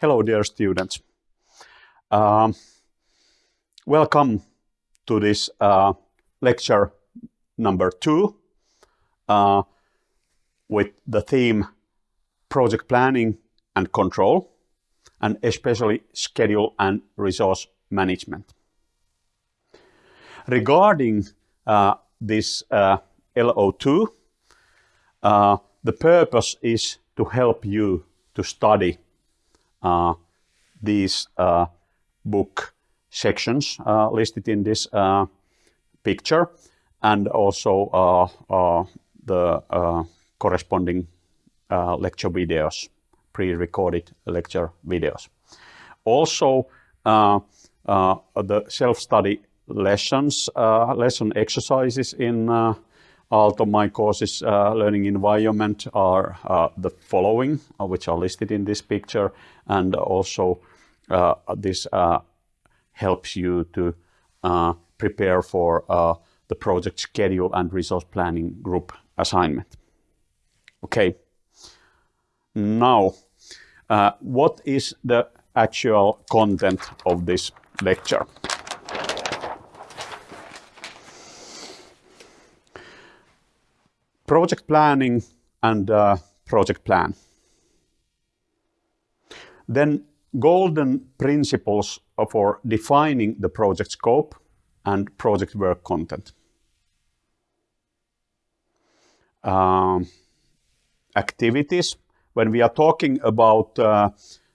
Hello, dear students. Um, welcome to this uh, lecture number two uh, with the theme project planning and control, and especially schedule and resource management. Regarding uh, this uh, LO2, uh, the purpose is to help you to study uh, Uh, these uh, book sections uh, listed in this uh, picture and also uh, the corresponding lecture videos, pre-recorded lecture videos. Also, the self-study lessons, lesson exercises in Aalto my courses uh, learning environment are uh, the following, uh, which are listed in this picture, and also uh, this uh, helps you to uh, prepare for the project schedule and resource planning group assignment. Okay, now what is the actual content of this lecture? Project planning and uh, project plan. Then golden principles for defining the project scope and project work content. Um, activities. When we are talking about uh,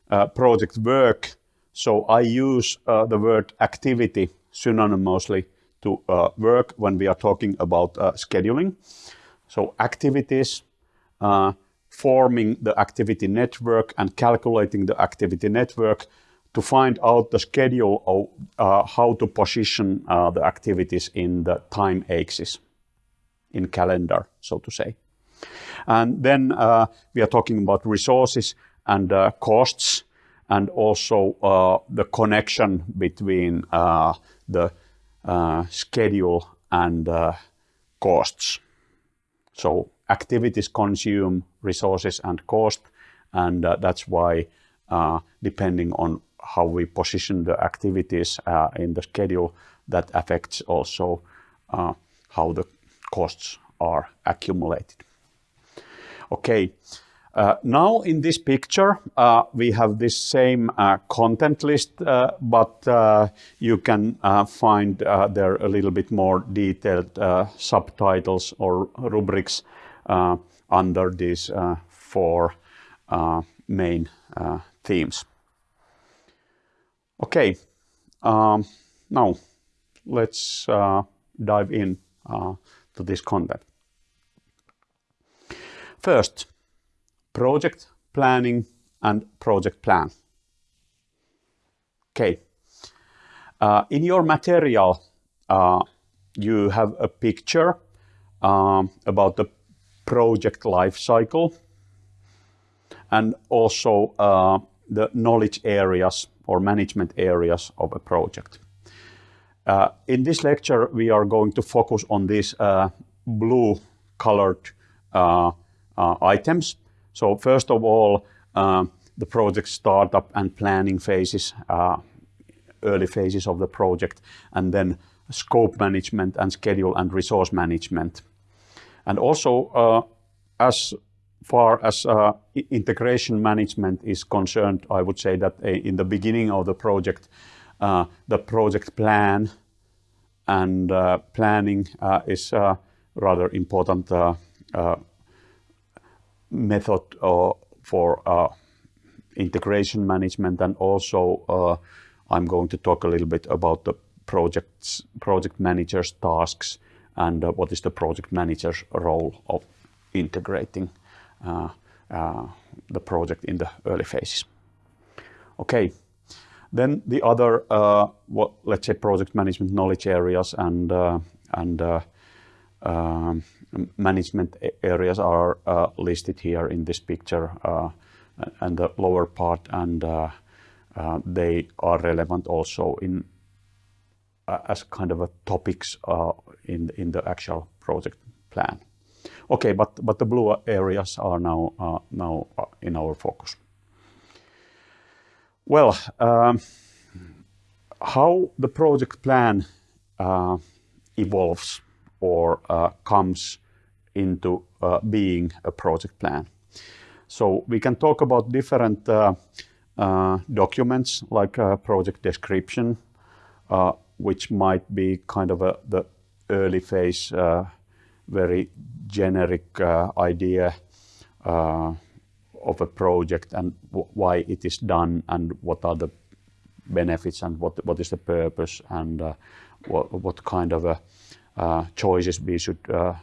uh, project work, so I use uh, the word activity synonymously to uh, work when we are talking about uh, scheduling. So activities, uh, forming the activity network and calculating the activity network to find out the schedule of uh, how to position uh, the activities in the time axis, in calendar, so to say. And then uh, we are talking about resources and uh, costs and also uh, the connection between the schedule and costs. So activities consume resources and cost, and uh, that's why uh, depending on how we position the activities uh, in the schedule, that affects also uh, how the costs are accumulated. Okay, uh, now in this picture, uh, we have this same uh, content list, uh, but uh, you can uh, find there a little bit more detailed subtitles or rubrics under these four main themes. Okay, um, now let's dive in to this content. First, project planning and project plan. Okay. Uh, in your material, uh, you have a picture um, about the project life cycle and also uh, the knowledge areas or management areas of a project. Uh, in this lecture, we are going to focus on these uh, blue colored uh, items so first of all, uh, the project startup and planning phases, uh, early phases of the project, and then scope management and schedule and resource management. And also, uh, as far as uh, integration management is concerned, I would say that uh, in the beginning of the project, uh, the project plan and planning is rather important method uh, for uh, integration management and also uh, I'm going to talk a little bit about the projects, project manager's tasks and what is the project manager's role of integrating the project in the early phases. Okay, then the other, uh, what, let's say, project management knowledge areas and uh, and uh, um, management areas are uh, listed here in this picture uh, and the lower part and uh, they are relevant also in as kind of a topics in in the actual project plan. Okay, but but the blue areas are now now in our focus. Well, um, how the project plan uh, evolves or uh, comes into uh, being a project plan. So we can talk about different uh, uh, documents like a project description, uh, which might be kind of a, the early phase, very generic idea of a project and why it is done and what are the benefits and what what is the purpose and uh, what, what kind of uh, choices we should uh,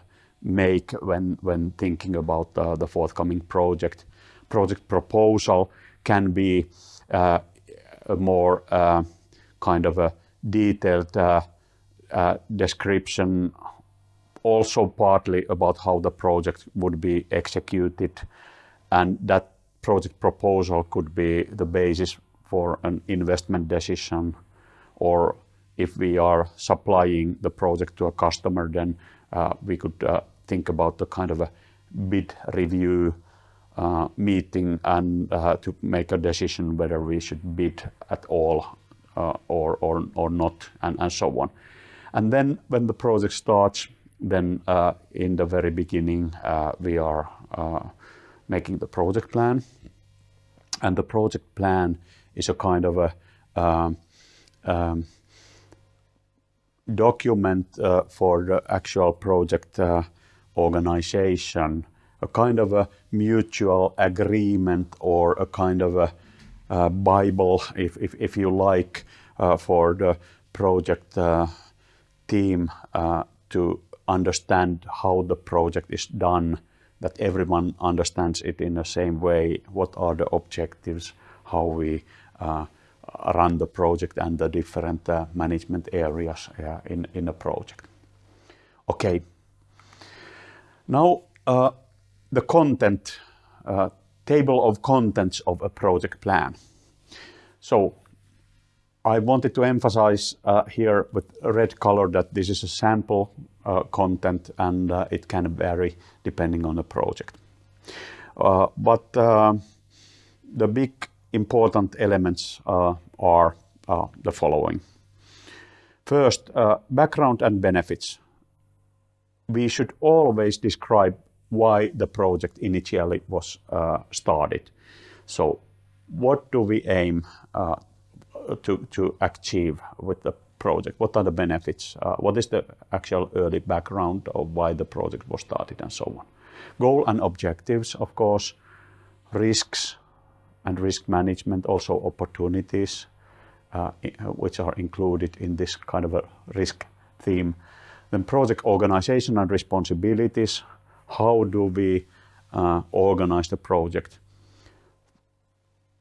make when when thinking about uh, the forthcoming project. Project proposal can be uh, a more uh, kind of a detailed description, also partly about how the project would be executed, and that project proposal could be the basis for an investment decision, or if we are supplying the project to a customer, then uh, we could uh, think about the kind of a bid review uh, meeting and uh, to make a decision whether we should bid at all uh, or, or, or not, and, and so on. And then when the project starts, then uh, in the very beginning, we are making the project plan. And the project plan is a kind of a um, um, document uh, for the actual project uh, organization, a kind of a mutual agreement or a kind of a, a Bible, if, if, if, you like, uh, for the project uh, team uh, to understand how the project is done, that everyone understands it in the same way, what are the objectives, how we uh, run the project and the different uh, management areas uh, in, in a project. Okay. Now, the content, table of contents of a project plan. So I wanted to emphasize uh, here with red color that this is a sample uh, content and uh, it can vary depending on the project. but the big important elements uh, are uh, the following. First, uh, background and benefits. We should always describe why the project initially was started. So what do we aim to, to achieve with the project? What are the benefits? Uh, what is the actual early background of why the project was started and so on? Goal and objectives, of course, risks, and risk management, also opportunities, uh, which are included in this kind of a risk theme. Then project organization and responsibilities. How do we uh, organize the project?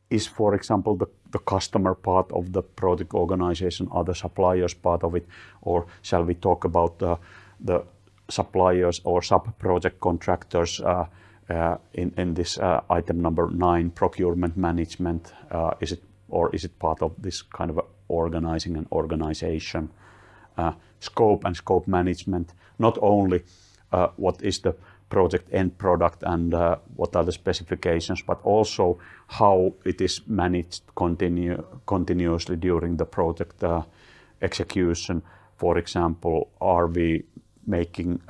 Is, for example, the, the customer part of the project organization, are the suppliers part of it, or shall we talk about uh, the suppliers or sub-project contractors uh, uh, Uh, in this uh, item number nine, procurement management, uh, is it or is it part of this kind of organizing and organization? Uh, scope and scope management, not only uh, what is the project end product and what are the specifications, but also how it is managed continuously during the project execution. For example, are we making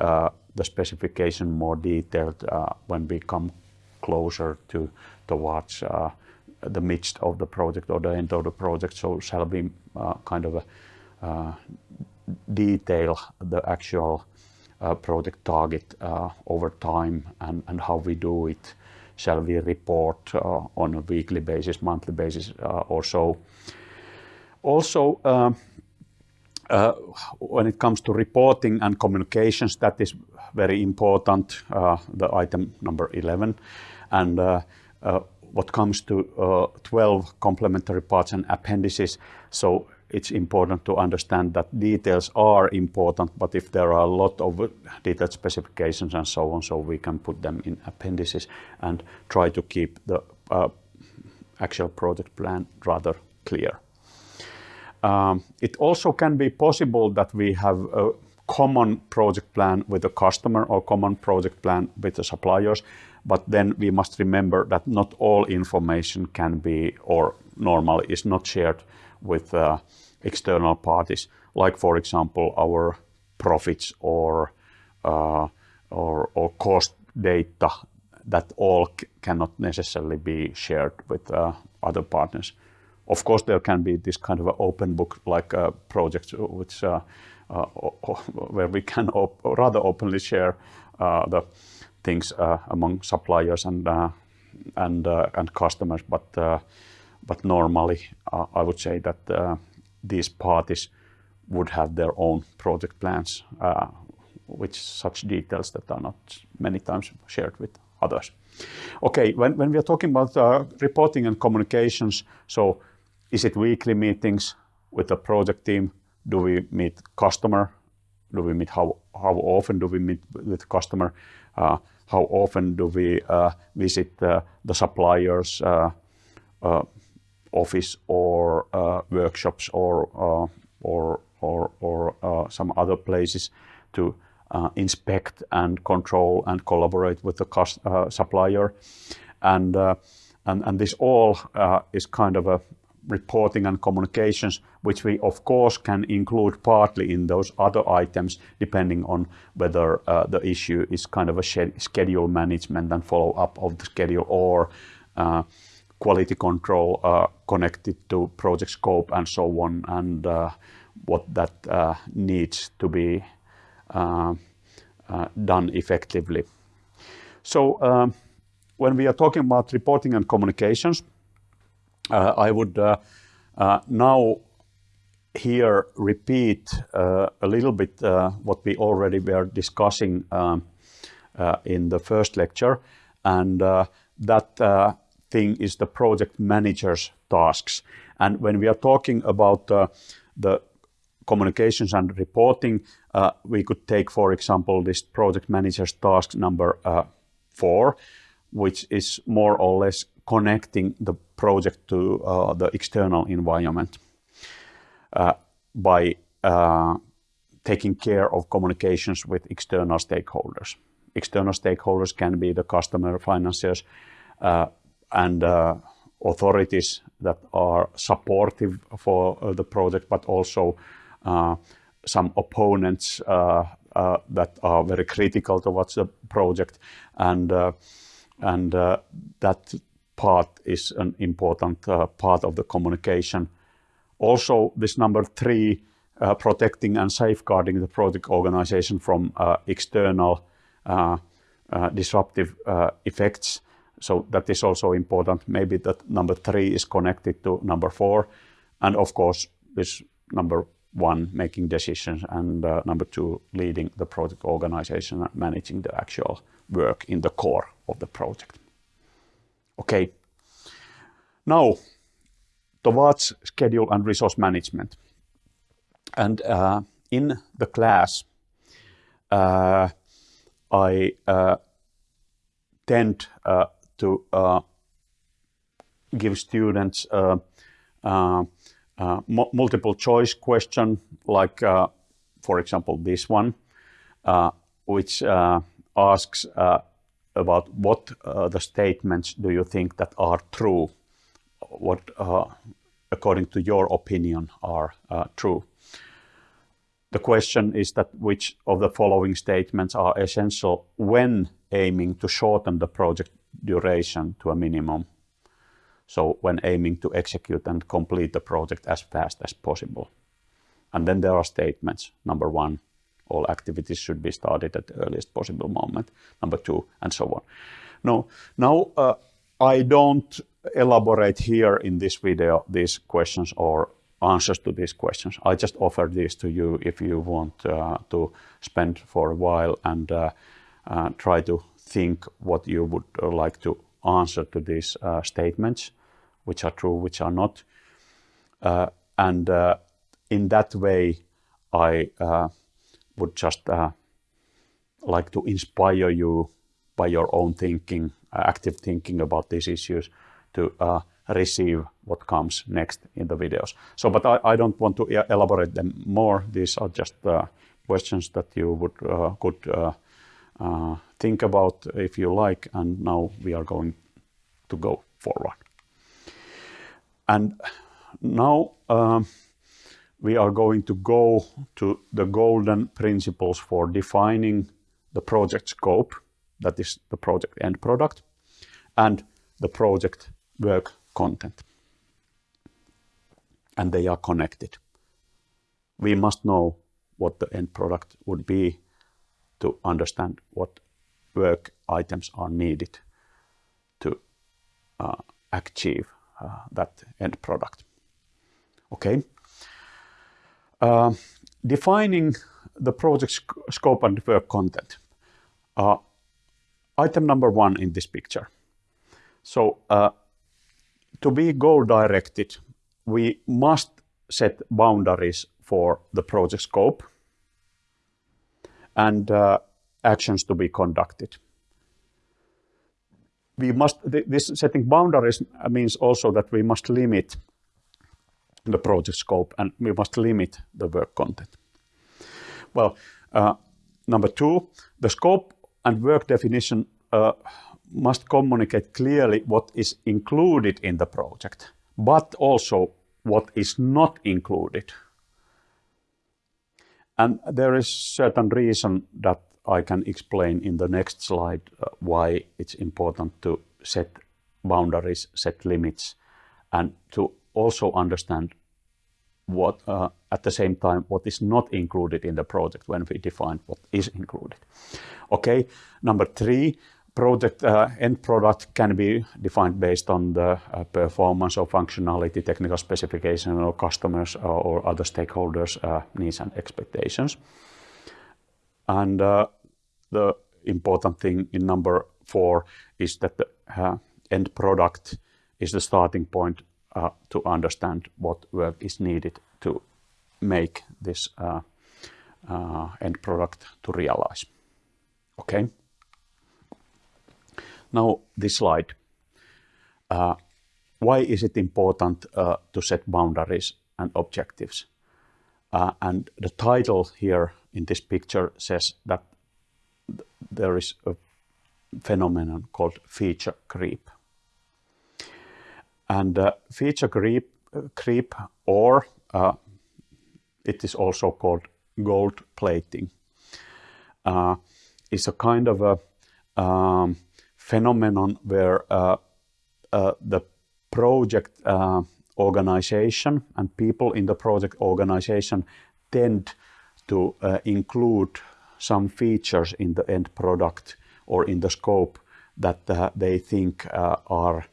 the specification more detailed uh, when we come closer to towards uh, the midst of the project or the end of the project. So shall we uh, kind of detail the actual project target over time and, and how we do it shall we report uh, on a weekly basis, monthly basis uh, or so. Also, uh, when it comes to reporting and communications, that is very important, uh, the item number 11. And uh, uh, what comes to 12 complementary parts and appendices, so it's important to understand that details are important, but if there are a lot of detailed specifications and so on, so we can put them in appendices and try to keep the uh, actual project plan rather clear. Um, it also can be possible that we have a common project plan with the customer or common project plan with the suppliers. But then we must remember that not all information can be or normally is not shared with uh, external parties, like for example our profits or uh, or, or cost data that all cannot necessarily be shared with uh, other partners. Of course, there can be this kind of an open book like uh, projects which uh, Uh, where we can op rather openly share uh, the things uh, among suppliers and uh, and and customers, but but normally I would say that these parties would have their own project plans, uh, which such details that are not many times shared with others. Okay, when, when we are talking about uh, reporting and communications, so is it weekly meetings with the project team? Do we meet customer? Do we meet how, how often do we meet with customer? Uh, how often do we uh, visit uh, the suppliers uh, office or workshops or or or, or uh, some other places to uh, inspect and control and collaborate with the cost, uh, supplier. And, and, and this all is kind of a reporting and communications, which we of course can include partly in those other items, depending on whether uh, the issue is kind of a schedule management and follow up of the schedule or uh, quality control uh, connected to project scope and so on. And what that uh, needs to be uh, uh, done effectively. So um, when we are talking about reporting and communications, I would now here repeat uh, a little bit uh, what we already were discussing um, uh, in the first lecture. And that thing is the project manager's tasks. And when we are talking about the communications and reporting, uh, we could take, for example, this project manager's task number uh, four, which is more or less connecting the project to uh, the external environment uh, by uh, taking care of communications with external stakeholders. External stakeholders can be the customer, financiers, uh, and authorities that are supportive for the project, but also uh, some opponents uh, uh, that are very critical towards the project, and and uh, that part is an important uh, part of the communication. Also, this number three, uh, protecting and safeguarding the project organization from external disruptive effects. So that is also important. Maybe that number three is connected to number four. And of course, this number one, making decisions, and uh, number two, leading the project organization and managing the actual work in the core of the project. Okay. Now, towards schedule and resource management. And uh, in the class, uh, I uh, tend uh, to uh, give students uh, multiple choice question, like, uh, for example, this one, uh, which uh, asks uh, about what uh, the statements do you think that are true, what, according to your opinion, are true. The question is that which of the following statements are essential when aiming to shorten the project duration to a minimum so when aiming to execute and complete the project as fast as possible. And then there are statements. Number one, all activities should be started at the earliest possible moment. Number two, and so on. No, now uh, I don't elaborate here in this video these questions or answers to these questions. I just offer these to you if you want uh, to spend for a while and uh, uh try to think what you would uh, like to answer to these uh, statements which are true, which are not. Uh, and uh, in that way, I uh, would just like to inspire you by your own thinking, active thinking about these issues to receive what comes next in the videos. So, but I, I don't want to elaborate them more. These are just uh, questions that you would could think about if you like. And now we are going to go forward. And now um, we are going to go to the golden principles for defining the project scope, that is the project end product, and the project work content. And they are connected. We must know what the end product would be to understand what work items are needed to uh, achieve that end product. Okay. Uh, defining the project sc scope and work content. Uh, item number one in this picture. So uh, to be goal directed, we must set boundaries for the project scope and uh, actions to be conducted. We must, this setting boundaries means also that we must limit the project scope and we must limit the work content. Well, uh, number two, the scope and work definition uh, must communicate clearly what is included in the project, but also what is not included. And there is certain reason that I can explain in the next slide uh, why it's important to set boundaries, set limits, and to also understand what uh, at the same time what is not included in the project when we define what is included. Okay, number three, project uh, end product can be defined based on the uh, performance or functionality, technical specification or customers or, uh, or other stakeholders uh, needs and expectations. And the important thing in number four is that the end product is the starting point uh, to understand what work is needed to make this uh, uh, end product to realize. Okay. Now this slide. Uh, why is it important uh, to set boundaries and objectives? Uh, and the title here in this picture says that th there is a phenomenon called feature creep. And uh, feature creep, creep or uh, it is also called gold plating, uh, is a kind of a um, phenomenon where uh, uh, the project uh, organization and people in the project organization tend to include some features in the end product or in the scope that they think are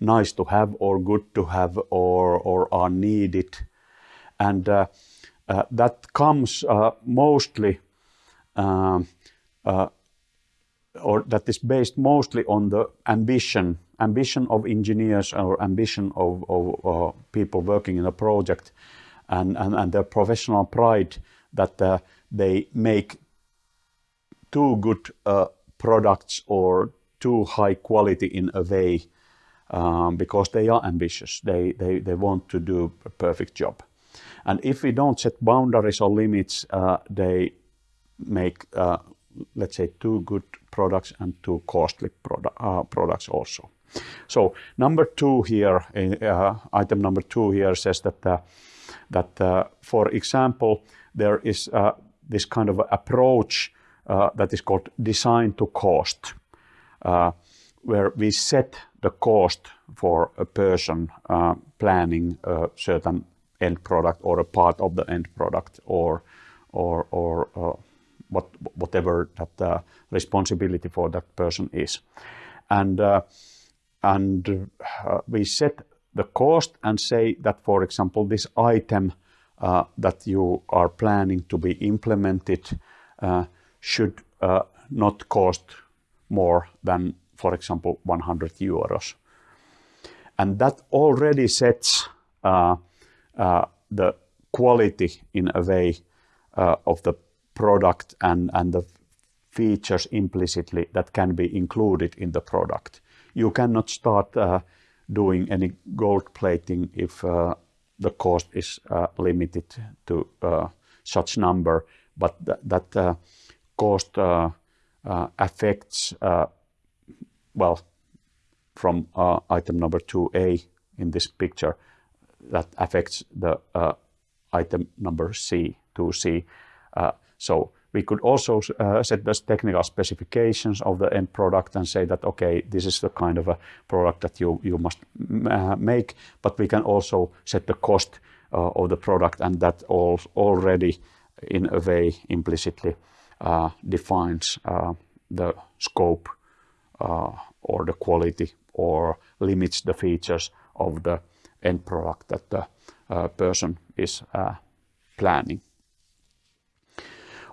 nice to have or good to have or, or are needed. And uh, uh, that comes uh, mostly, um, uh, or that is based mostly on the ambition, ambition of engineers or ambition of, of uh, people working in a project and, and, and their professional pride that uh, they make too good products or too high quality in a way um, because they are ambitious. They, they, they want to do a perfect job. And if we don't set boundaries or limits, uh, they make, uh, let's say, too good products and too costly uh, products also. So number two here, uh, item number two here says that, uh, that uh, for example, there is this kind of approach that is called design to cost, where we set the cost for a person uh, planning a certain end product or a part of the end product or or or uh, what whatever that uh, responsibility for that person is. And uh, and uh, we set the cost and say that for example this item uh, that you are planning to be implemented should not cost more than for example, 100 euros. And that already sets uh, uh, the quality in a way uh, of the product and, and the features implicitly that can be included in the product. You cannot start uh, doing any gold plating if uh, the cost is uh, limited to such number, but th that uh, cost uh, uh, affects, uh, well, from item number 2A in this picture, that affects the item number C, 2C. so we could also uh, set the technical specifications of the end product and say that, okay, this is the kind of a product that you, you must uh, make, but we can also set the cost uh, of the product and that all, already in a way implicitly uh, defines uh, the scope uh, or the quality or limits the features of the end product that the person is planning.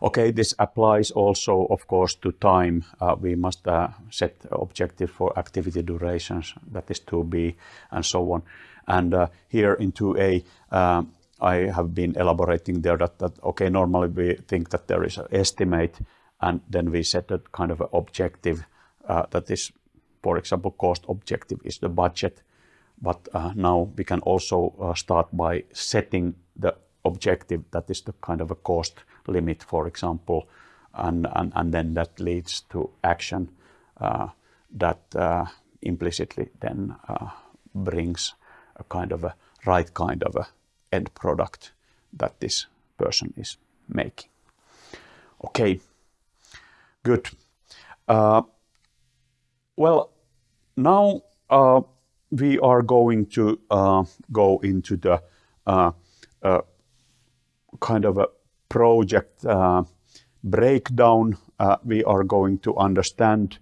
Okay, this applies also, of course, to time. Uh, we must uh, set objective for activity durations, that is 2b, and so on. And uh, here in 2a, um, I have been elaborating there that, that, okay, normally we think that there is an estimate, and then we set a kind of an objective uh, that is, for example, cost objective is the budget. But uh, now we can also uh, start by setting the objective that is the kind of a cost limit, for example, and, and, and then that leads to action uh, that uh, implicitly then uh, brings a kind of a right kind of a end product that this person is making. Okay, good. Uh, well, now uh, we are going to uh, go into the kind of a project uh, breakdown, uh, we are going to understand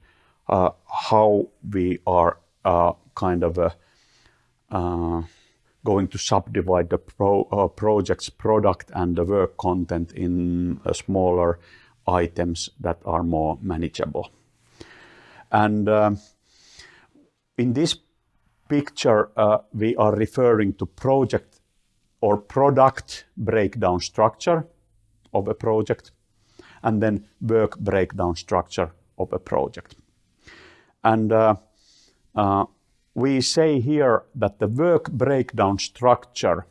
uh, how we are kind of going to subdivide the pro, uh, project's product and the work content in uh, smaller items that are more manageable. And uh, in this picture, we are referring to project or product breakdown structure of a project and then work breakdown structure of a project. And uh, uh, we say here that the work breakdown structure,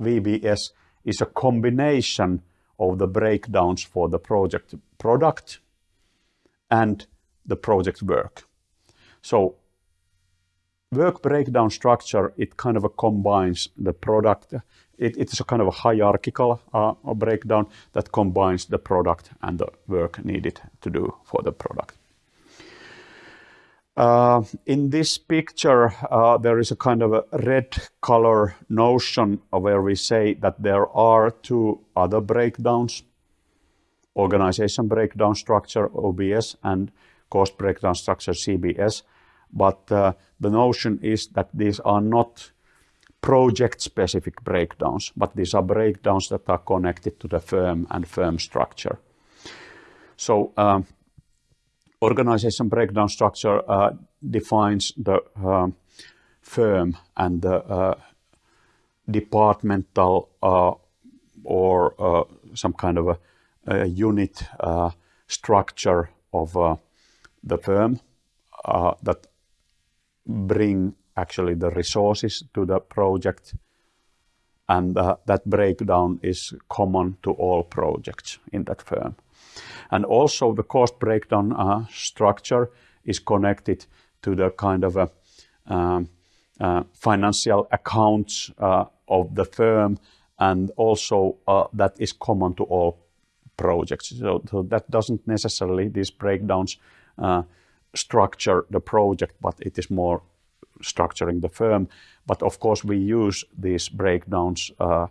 VBS, is a combination of the breakdowns for the project product and the project work. So work breakdown structure, it kind of combines the product. It, it's a kind of a hierarchical uh, breakdown that combines the product and the work needed to do for the product. Uh, in this picture, uh, there is a kind of a red color notion where we say that there are two other breakdowns, organization breakdown structure, OBS, and cost breakdown structure, CBS. But uh, the notion is that these are not project-specific breakdowns, but these are breakdowns that are connected to the firm and firm structure. So um, organization breakdown structure uh, defines the uh, firm and the uh, departmental uh, or some kind of a, unit structure of the firm that bring actually the resources to the project and uh, that breakdown is common to all projects in that firm. And also the cost breakdown uh, structure is connected to the kind of a um, uh, financial accounts uh, of the firm and also uh, that is common to all projects. So, so that doesn't necessarily, these breakdowns uh, structure the project, but it is more structuring the firm. But of course, we use these breakdowns uh,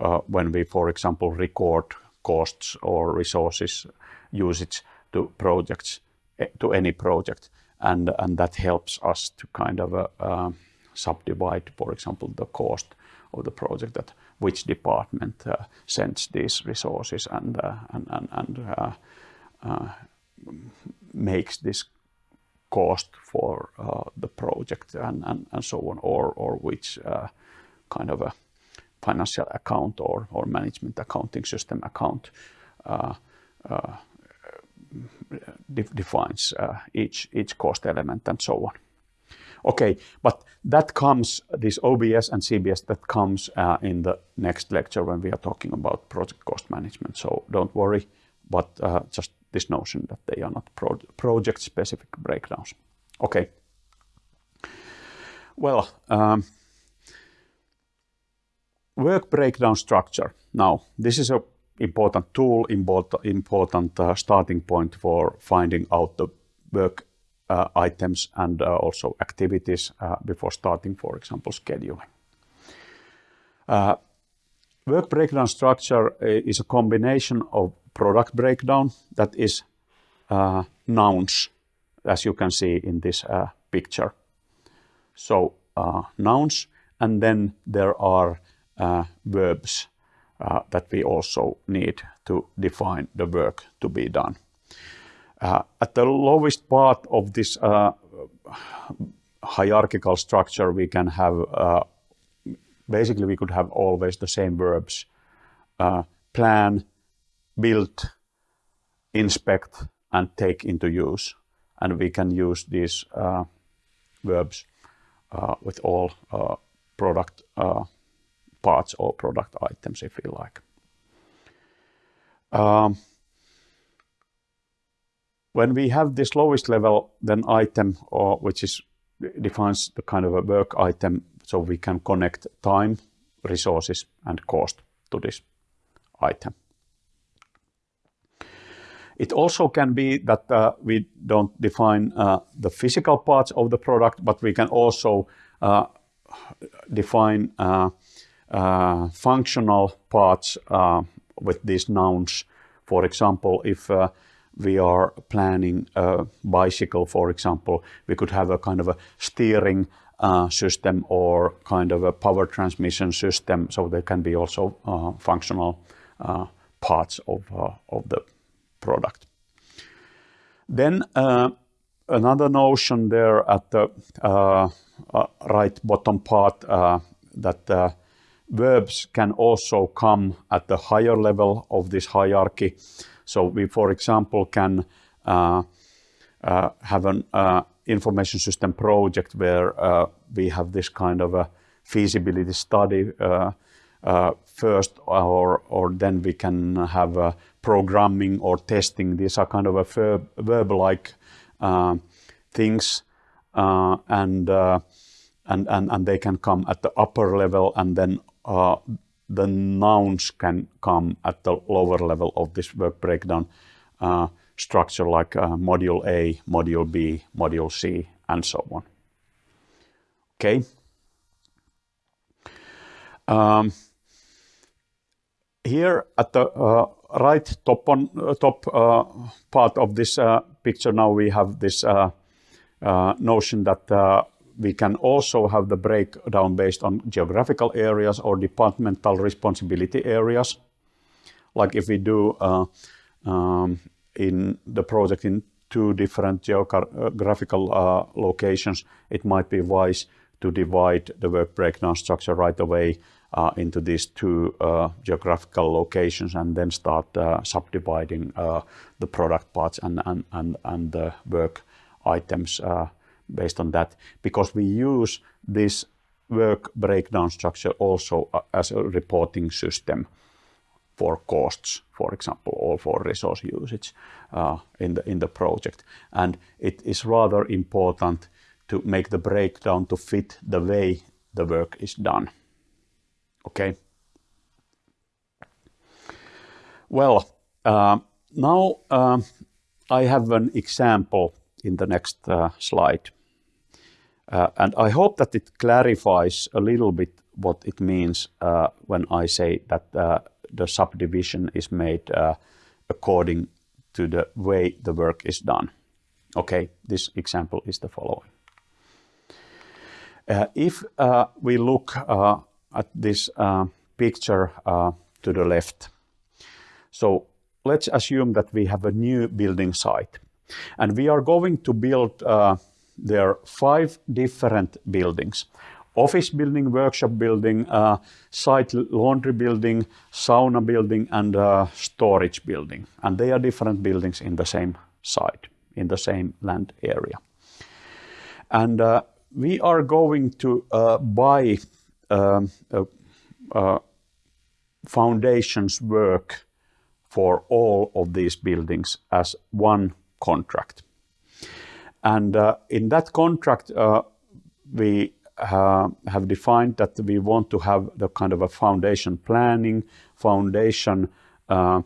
uh, when we, for example, record costs or resources usage to projects, eh, to any project. And, and that helps us to kind of uh, uh, subdivide, for example, the cost of the project that which department uh, sends these resources and, uh, and, and, and makes this cost for uh, the project and, and, and so on, or, or which uh, kind of a financial account or, or management accounting system account uh, de defines each, each cost element and so on. Okay, but that comes, this OBS and CBS, that comes uh, in the next lecture when we are talking about project cost management. So don't worry, but uh, just this notion that they are not pro project specific breakdowns. Okay. Well, um, work breakdown structure. Now, this is a important tool, important, important uh, starting point for finding out the work uh, items and uh, also activities uh, before starting, for example, scheduling. Uh, work breakdown structure uh, is a combination of product breakdown that is nouns, as you can see in this picture. So nouns, and then there are verbs uh, that we also need to define the work to be done. Uh, at the lowest part of this uh, hierarchical structure, we can have, uh, basically we could have always the same verbs. Uh, plan, build, inspect, and take into use. And we can use these uh, verbs with all product parts or product items, if you like. Um, when we have this lowest level, then item, or which is defines the kind of a work item, so we can connect time, resources, and cost to this item. It also can be that uh, we don't define uh, the physical parts of the product, but we can also uh, define uh, uh, functional parts uh, with these nouns. For example, if we are planning a bicycle, for example, we could have a kind of a steering uh, system or kind of a power transmission system. So there can be also uh, functional uh, parts of, of the product. Then another notion there at the right bottom part that verbs can also come at the higher level of this hierarchy. So we, for example, can uh, uh, have an uh, information system project where uh, we have this kind of a feasibility study uh, uh, first, or, or then we can have programming or testing. These are kind of a verb, verb-like things, and, and, and, and they can come at the upper level and then uh, the nouns can come at the lower level of this work breakdown uh, structure like uh, module A, module B, module C, and so on. Okay. Um, here at the uh, right top on uh, top uh, part of this picture now we have this notion that we can also have the breakdown based on geographical areas or departmental responsibility areas. Like if we do uh, um, in the project in two different geographical uh, locations, it might be wise to divide the work breakdown structure right away uh, into these two uh, geographical locations and then start uh, subdividing uh, the product parts and, and, and, and the work items based on that because we use this work breakdown structure also uh, as a reporting system for costs, for example, or for resource usage uh, in, the, in the project. And it is rather important to make the breakdown to fit the way the work is done. Okay. Well, uh, now uh, I have an example in the next uh, slide. Uh, and I hope that it clarifies a little bit what it means uh, when I say that uh, the subdivision is made uh, according to the way the work is done. Okay, this example is the following. Uh, if uh, we look at this picture to the left, so let's assume that we have a new building site and we are going to build there are five different buildings. Office building, workshop building, uh, site laundry building, sauna building, and uh, storage building. And they are different buildings in the same site, in the same land area. And uh, we are going to uh, buy um, foundations work for all of these buildings as one contract. And uh, in that contract, uh, we uh, have defined that we want to have the kind of a foundation planning, foundation uh,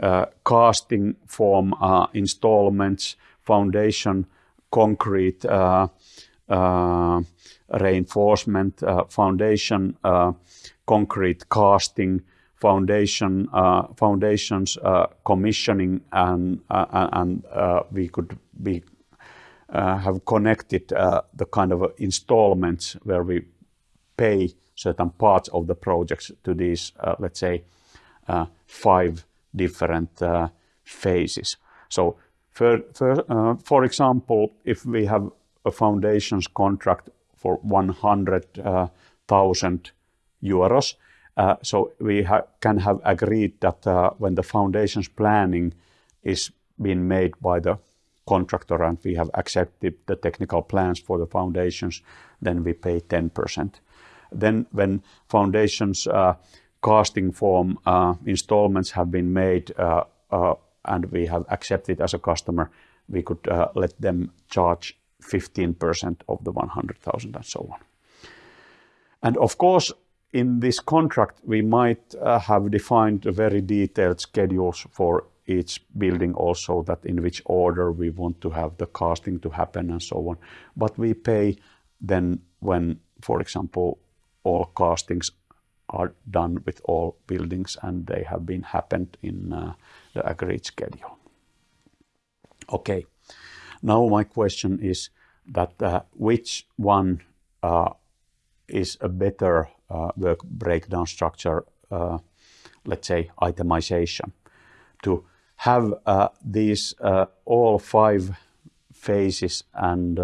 uh, casting form uh, installments, foundation concrete reinforcement, uh, foundation uh, concrete casting, foundation uh, foundations commissioning, and and we could be uh, have connected uh, the kind of installments where we pay certain parts of the projects to these, uh, let's say, five different phases. So for, for, for example, if we have a foundations contract for 100,000 euros, uh, so we ha can have agreed that uh, when the foundations planning is being made by the contractor and we have accepted the technical plans for the foundations, then we pay 10%. Then when foundations uh, casting form uh, installments have been made uh, uh and we have accepted as a customer, we could uh, let them charge 15% of the 100,000 and so on. And of course, in this contract, we might uh, have defined very detailed schedules for each building also that in which order we want to have the casting to happen and so on. But we pay then when, for example, all castings are done with all buildings and they have been happened in uh, the agreed schedule. Okay, now my question is that uh, which one uh, is a better uh, work breakdown structure, uh, let's say itemization, to have uh, these uh, all five phases and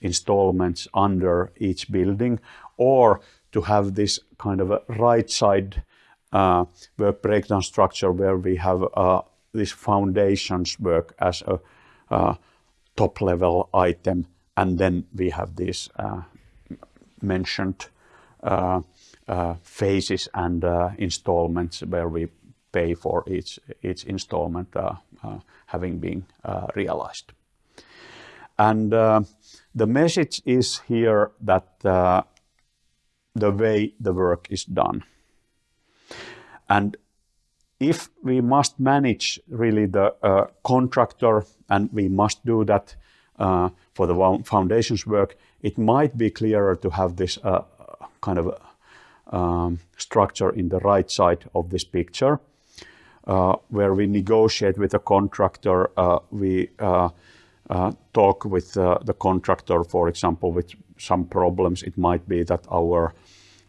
installments under each building, or to have this kind of a right side work breakdown structure where we have this foundations work as a uh, top level item, and then we have these mentioned phases and installments where we pay for each, each installment uh, uh, having been uh, realized. And the message is here that the way the work is done. And if we must manage really the uh, contractor and we must do that uh, for the foundations work, it might be clearer to have this uh, kind of um, structure in the right side of this picture uh, where we negotiate with the contractor. Uh, we uh, talk with the contractor, for example, with some problems. It might be that our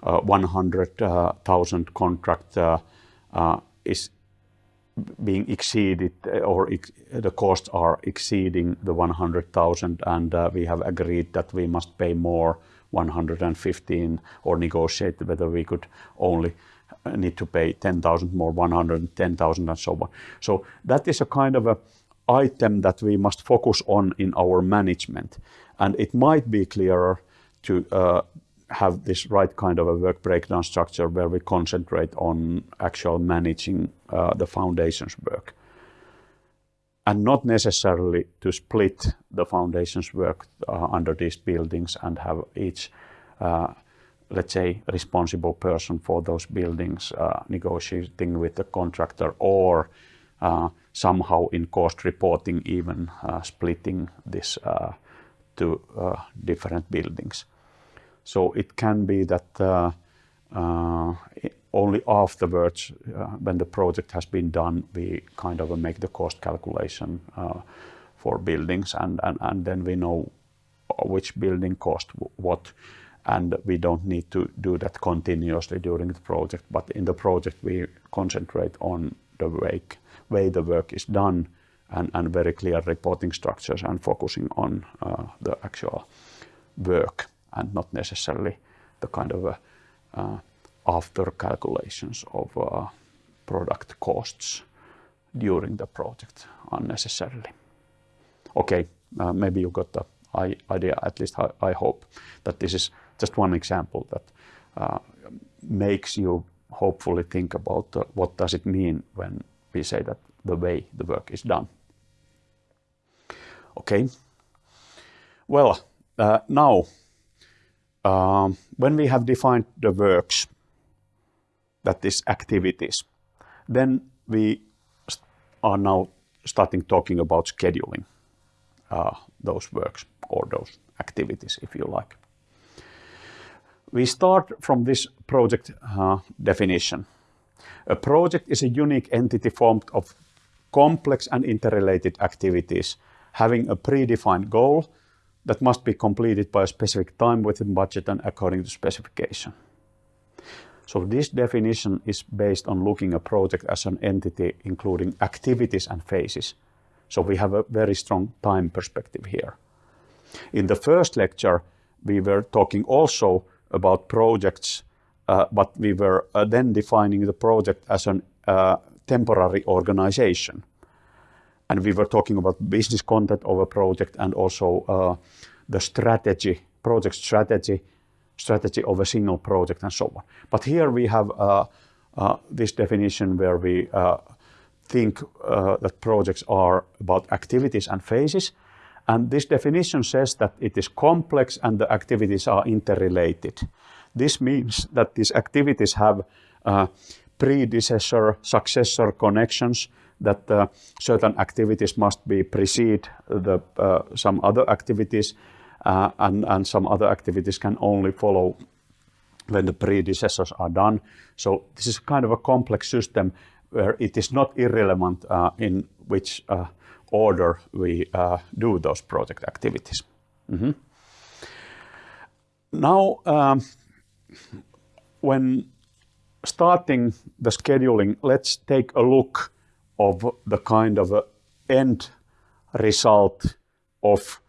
100,000 contract is being exceeded or ex the costs are exceeding the 100,000 and uh, we have agreed that we must pay more 115 or negotiate whether we could only need to pay 10,000 more, 110,000 and so on. So that is a kind of a item that we must focus on in our management. And it might be clearer to uh, have this right kind of a work breakdown structure where we concentrate on actual managing uh, the foundations work. And not necessarily to split the foundations work uh, under these buildings and have each uh, let's say, responsible person for those buildings uh, negotiating with the contractor or uh, somehow in cost reporting even uh, splitting this to different buildings. So it can be that uh, only afterwards, when the project has been done, we kind of make the cost calculation for buildings and, and, and then we know which building cost what and we don't need to do that continuously during the project. But in the project, we concentrate on the way, way the work is done and, and very clear reporting structures and focusing on uh, the actual work and not necessarily the kind of uh, after calculations of uh, product costs during the project unnecessarily. Okay, uh, maybe you got the idea. At least I, I hope that this is just one example that uh, makes you hopefully think about uh, what does it mean when we say that the way the work is done. Okay. Well, uh, now, um, when we have defined the works, that is activities, then we are now starting talking about scheduling uh, those works or those activities, if you like. We start from this project uh, definition. A project is a unique entity formed of complex and interrelated activities having a predefined goal that must be completed by a specific time within budget and according to specification. So this definition is based on looking a project as an entity including activities and phases. So we have a very strong time perspective here. In the first lecture, we were talking also about projects, uh, but we were uh, then defining the project as a uh, temporary organization. And we were talking about business content of a project and also uh, the strategy, project strategy, strategy of a single project and so on. But here we have uh, uh, this definition where we think that projects are about activities and phases. And this definition says that it is complex and the activities are interrelated. This means that these activities have uh, predecessor, successor connections, that uh, certain activities must be precede the, uh, some other activities, uh, and, and some other activities can only follow when the predecessors are done. So this is kind of a complex system where it is not irrelevant uh, in which uh, order we uh, do those project activities. Mm -hmm. Now, um, when starting the scheduling, let's take a look of the kind of end result of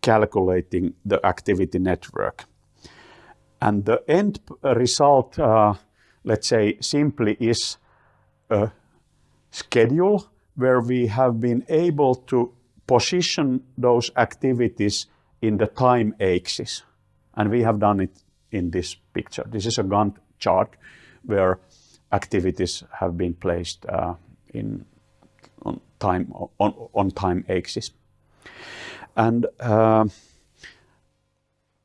calculating the activity network. And the end result, uh, let's say simply is a schedule where we have been able to position those activities in the time axis. And we have done it in this picture. This is a Gantt chart where activities have been placed uh, in on time on, on time axis. And uh,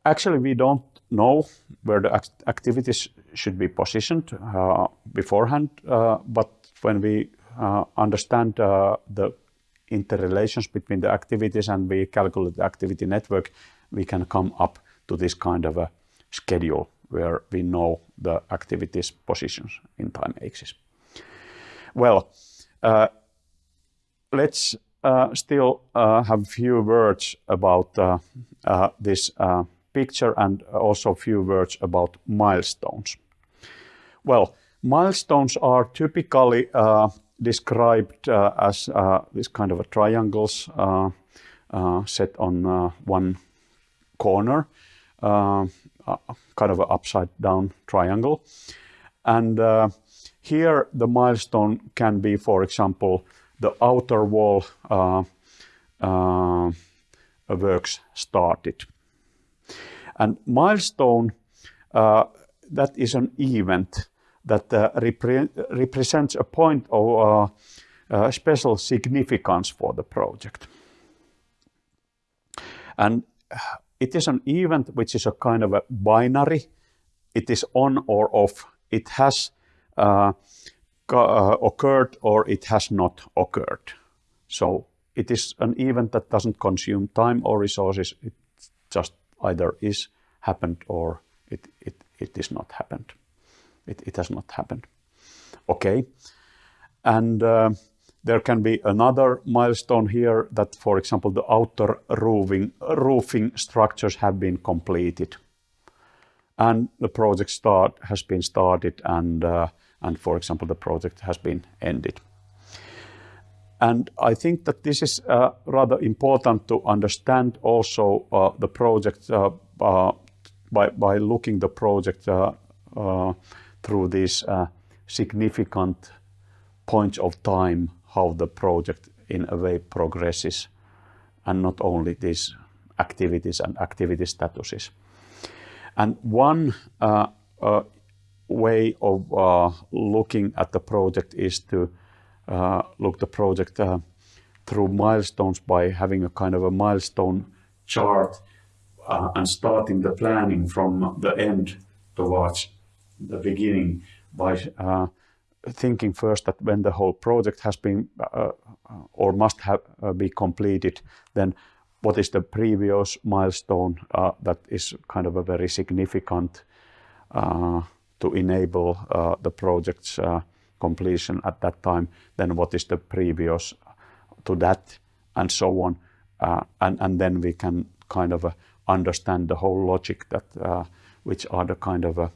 actually we don't know where the act activities should be positioned uh, beforehand, uh, but when we uh, understand uh, the interrelations between the activities and we calculate the activity network, we can come up to this kind of a schedule where we know the activities positions in time axis. Well, let's uh, still uh, have a few words about uh, this picture and also a few words about milestones. Well, milestones are typically described uh, as uh, this kind of a triangles uh, set on one corner, kind of an upside down triangle. And here the milestone can be, for example, the outer wall works started. And milestone, uh, that is an event that uh, repre represents a point of uh, uh, special significance for the project. And it is an event which is a kind of a binary. It is on or off. It has uh, uh, occurred or it has not occurred. So it is an event that doesn't consume time or resources. It just either is happened or it, it, it is not happened. It, it has not happened. Okay. And uh, there can be another milestone here that, for example, the outer roofing, roofing structures have been completed. And the project start has been started and, uh, and for example, the project has been ended. And I think that this is uh, rather important to understand also uh, the project uh, uh, by, by looking the project uh, through these uh, significant points of time how the project in a way progresses and not only these activities and activity statuses. And one uh, uh, way of uh, looking at the project is to uh, look the project uh, through milestones by having a kind of a milestone chart uh, and starting the planning from the end towards the beginning by thinking first that when the whole project has been or must have be completed, then what is the previous milestone uh, that is kind of a very significant uh, to enable uh, the project's uh, completion at that time, then what is the previous to that, and so on. Uh, and, and then we can kind of uh, understand the whole logic that which are the kind of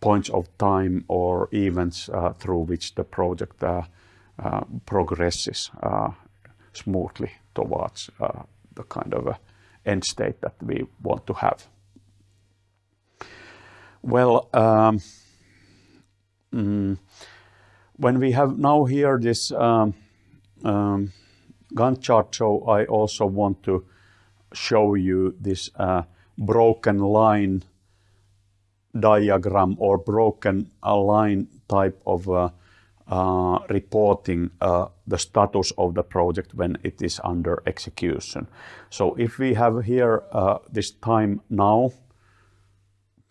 points of time or events through which the project progresses smoothly towards the kind of end state that we want to have. Well, um, mm, when we have now here this um, um, Gantt chart, so I also want to show you this uh, broken line diagram or broken line type of uh, uh, reporting uh, the status of the project when it is under execution. So if we have here uh, this time now,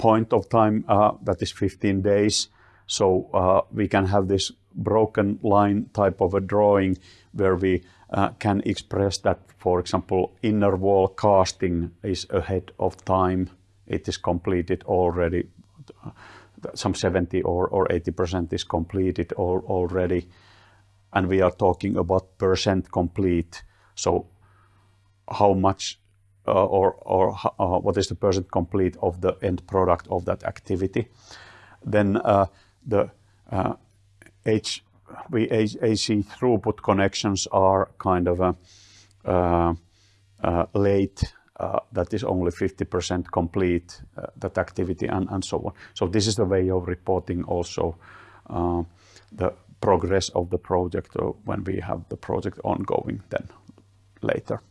point of time uh, that is 15 days, so uh, we can have this broken line type of a drawing where we uh, can express that, for example, inner wall casting is ahead of time. It is completed already some 70 or, or 80% is completed already. And we are talking about percent complete. So how much uh, or, or uh, what is the percent complete of the end product of that activity. Then uh, the H, we AC throughput connections are kind of a, uh, uh, late uh, that is only 50% complete uh, that activity and, and so on. So this is the way of reporting also uh, the progress of the project when we have the project ongoing then later.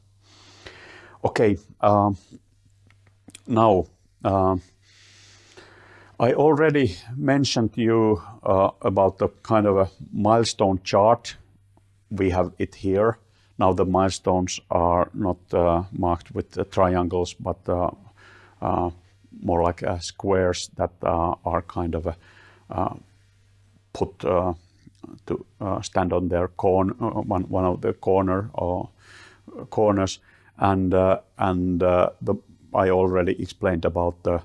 Okay, um, now uh, I already mentioned to you uh, about the kind of a milestone chart. We have it here. Now the milestones are not uh, marked with triangles, but uh, uh, more like squares that are kind of put to stand on their corn, one, one of the corner or corners. And, and the, I already explained about the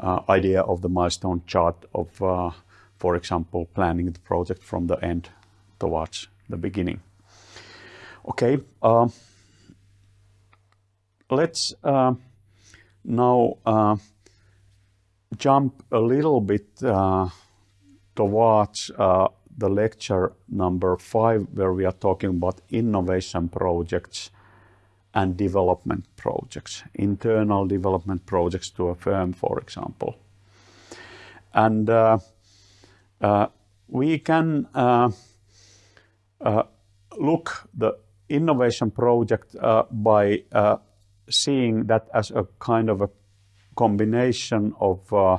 uh, idea of the milestone chart of, uh, for example, planning the project from the end towards the beginning. Okay, uh, let's uh, now uh, jump a little bit uh, towards uh, the lecture number five, where we are talking about innovation projects and development projects, internal development projects to a firm, for example. And uh, we can look the innovation project uh, by uh, seeing that as a kind of a combination of uh,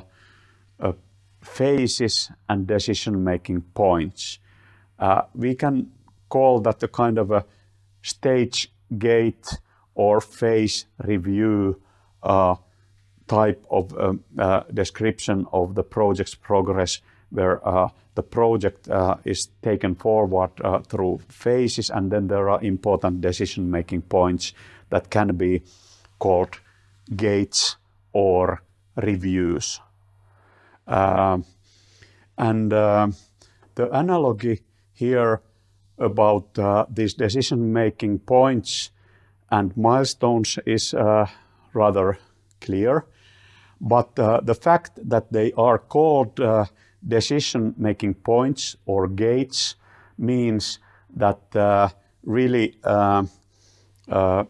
phases and decision-making points. we can call that a kind of a stage gate or phase review uh, type of um, uh, description of the project's progress where uh, the project uh, is taken forward uh, through phases and then there are important decision-making points that can be called gates or reviews. Um, and uh, the analogy here about uh, these decision-making points and milestones is uh, rather clear. But the fact that they are called decision-making points or gates means that uh, really uh, uh,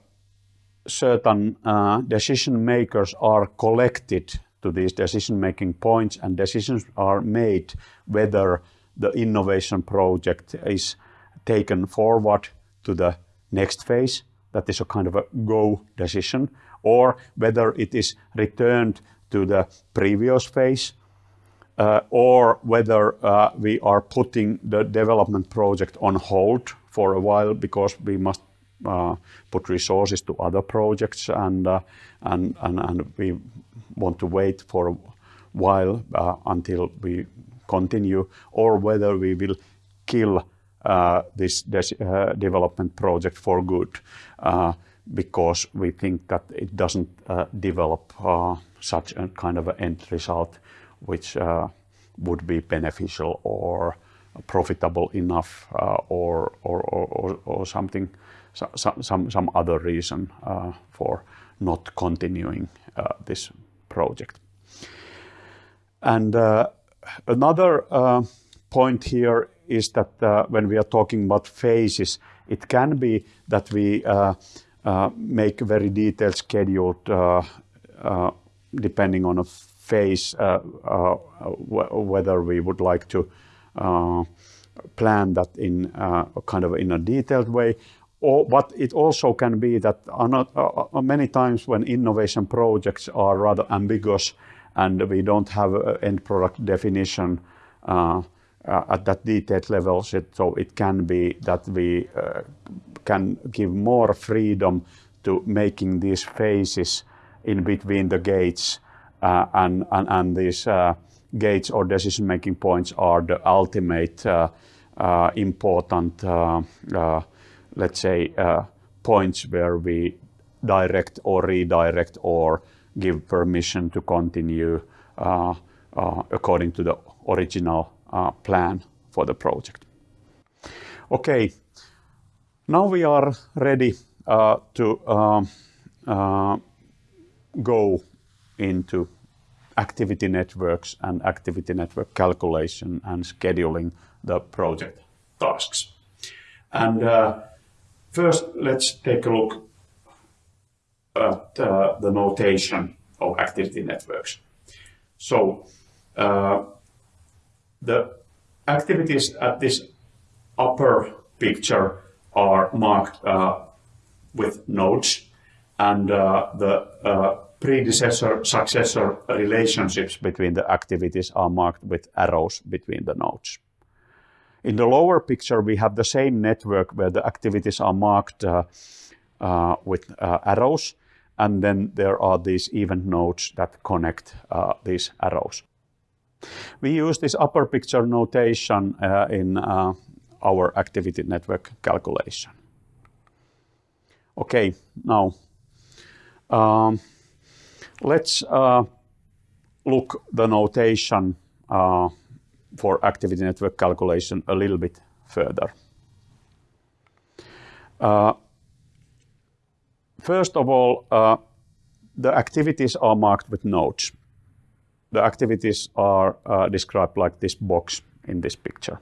certain uh, decision makers are collected to these decision-making points and decisions are made whether the innovation project is taken forward to the next phase, that is a kind of a go decision, or whether it is returned to the previous phase, uh, or whether uh, we are putting the development project on hold for a while because we must uh, put resources to other projects and, uh, and, and, and we want to wait for a while uh, until we continue, or whether we will kill this uh, development project for good uh, because we think that it doesn't develop such a kind of an end result which would be beneficial or profitable enough or, or, or, or something some, some, other reason uh, for not continuing uh, this project. And uh, another point here is that uh, when we are talking about phases, it can be that we uh, uh, make very detailed scheduled depending on a phase, whether we would like to plan that in kind of in a detailed way, or, but it also can be that uh, uh, many times when innovation projects are rather ambiguous and we don't have end product definition uh, at that detailed level. So it can be that we uh, can give more freedom to making these phases in between the gates uh, and, and, and, these uh, gates or decision-making points are the ultimate uh, uh, important, let's say, points where we direct or redirect or give permission to continue according to the original plan for the project. Okay, now we are ready uh, to um, uh, go into activity networks and activity network calculation and scheduling the project tasks. And uh, first, let's take a look at uh, the notation of activity networks. So, uh, the activities at this upper picture are marked uh, with nodes and uh, the uh, predecessor successor relationships between the activities are marked with arrows between the nodes. In the lower picture, we have the same network where the activities are marked uh, uh, with uh, arrows, and then there are these event nodes that connect these arrows. We use this upper picture notation uh, in uh, our activity network calculation. Okay, now um, let's uh, look the notation uh, for activity network calculation a little bit further. Uh, first of all, uh, the activities are marked with nodes the activities are uh, described like this box in this picture.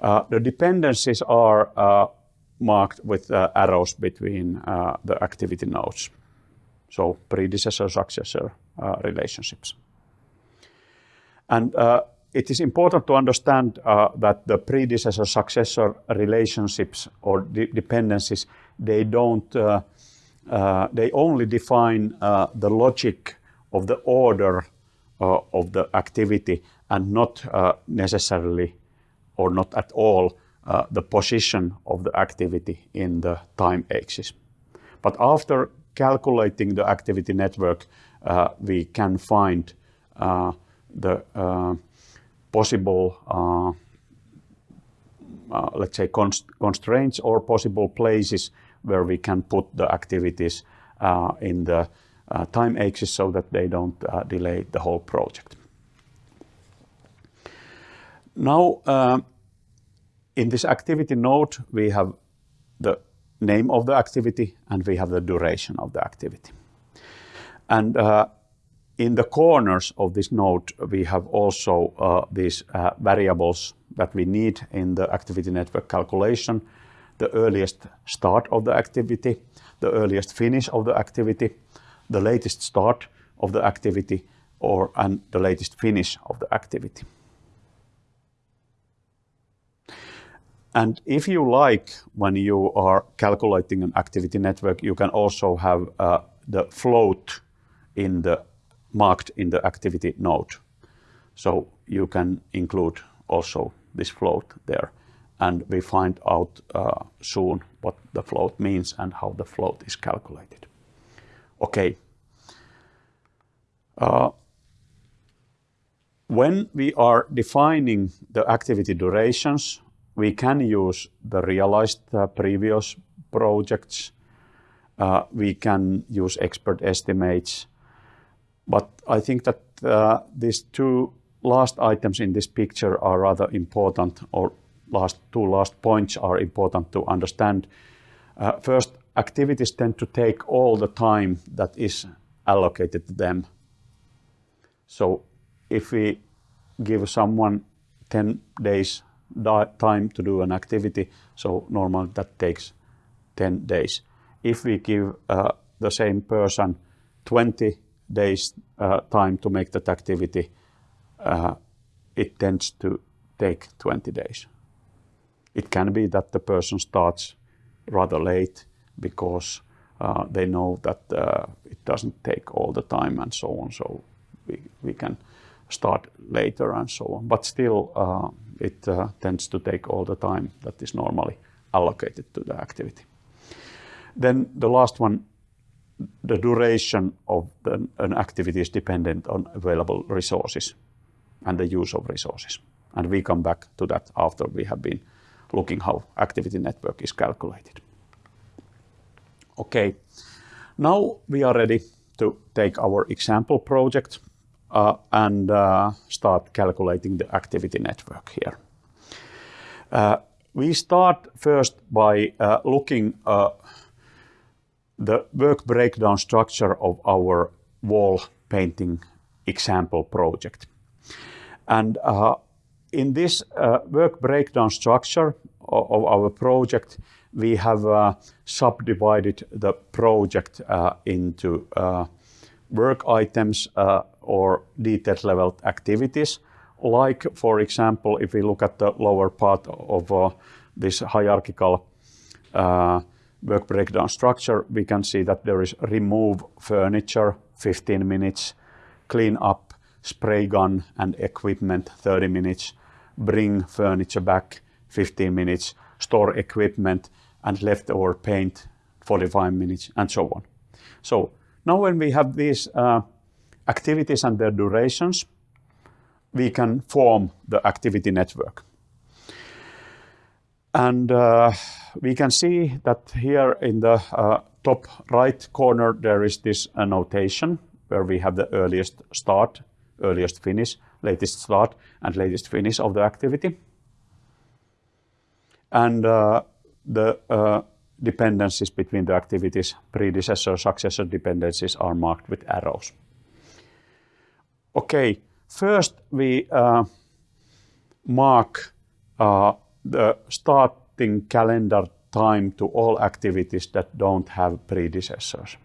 Uh, the dependencies are uh, marked with uh, arrows between uh, the activity nodes. So predecessor-successor uh, relationships. And it is important to understand that the predecessor-successor relationships or de dependencies, they don't, they only define the logic of the order uh, of the activity and not uh, necessarily or not at all uh, the position of the activity in the time axis. But after calculating the activity network, uh, we can find uh, the uh, possible, let's say, const constraints or possible places where we can put the activities in the time axis so that they don't uh, delay the whole project. Now, uh, in this activity node, we have the name of the activity and we have the duration of the activity. And uh, in the corners of this node, we have also uh, these uh, variables that we need in the activity network calculation, the earliest start of the activity, the earliest finish of the activity, the latest start of the activity or and the latest finish of the activity. And if you like, when you are calculating an activity network, you can also have uh, the float in the marked in the activity node. So you can include also this float there. And we find out uh, soon what the float means and how the float is calculated. Okay. Uh, when we are defining the activity durations, we can use the realized uh, previous projects. Uh, we can use expert estimates. But I think that uh, these two last items in this picture are rather important, or last two last points are important to understand. Uh, first, activities tend to take all the time that is allocated to them. So if we give someone 10 days time to do an activity, so normally that takes 10 days. If we give uh, the same person 20 days uh, time to make that activity, uh, it tends to take 20 days. It can be that the person starts rather late because uh, they know that uh, it doesn't take all the time and so on. So we, we can start later and so on. But still, uh, it uh, tends to take all the time that is normally allocated to the activity. Then the last one, the duration of the, an activity is dependent on available resources and the use of resources. And we come back to that after we have been looking how activity network is calculated. Okay, now we are ready to take our example project uh, and uh, start calculating the activity network here. Uh, we start first by uh, looking uh, the work breakdown structure of our wall painting example project. And uh, in this work breakdown structure of, of, our project, we have uh, subdivided the project uh, into uh, work items uh, or detailed level activities. Like, for example, if we look at the lower part of this hierarchical work breakdown structure, we can see that there is remove furniture, 15 minutes, clean up spray gun and equipment 30 minutes, bring furniture back 15 minutes, store equipment and left leftover paint 45 minutes and so on. So now when we have these uh, activities and their durations, we can form the activity network. And uh, we can see that here in the uh, top right corner, there is this annotation where we have the earliest start earliest finish, latest start, and latest finish of the activity. And uh, the uh, dependencies between the activities, predecessor, successor dependencies are marked with arrows. Okay, first we uh, mark uh, the starting calendar time to all activities that don't have predecessors.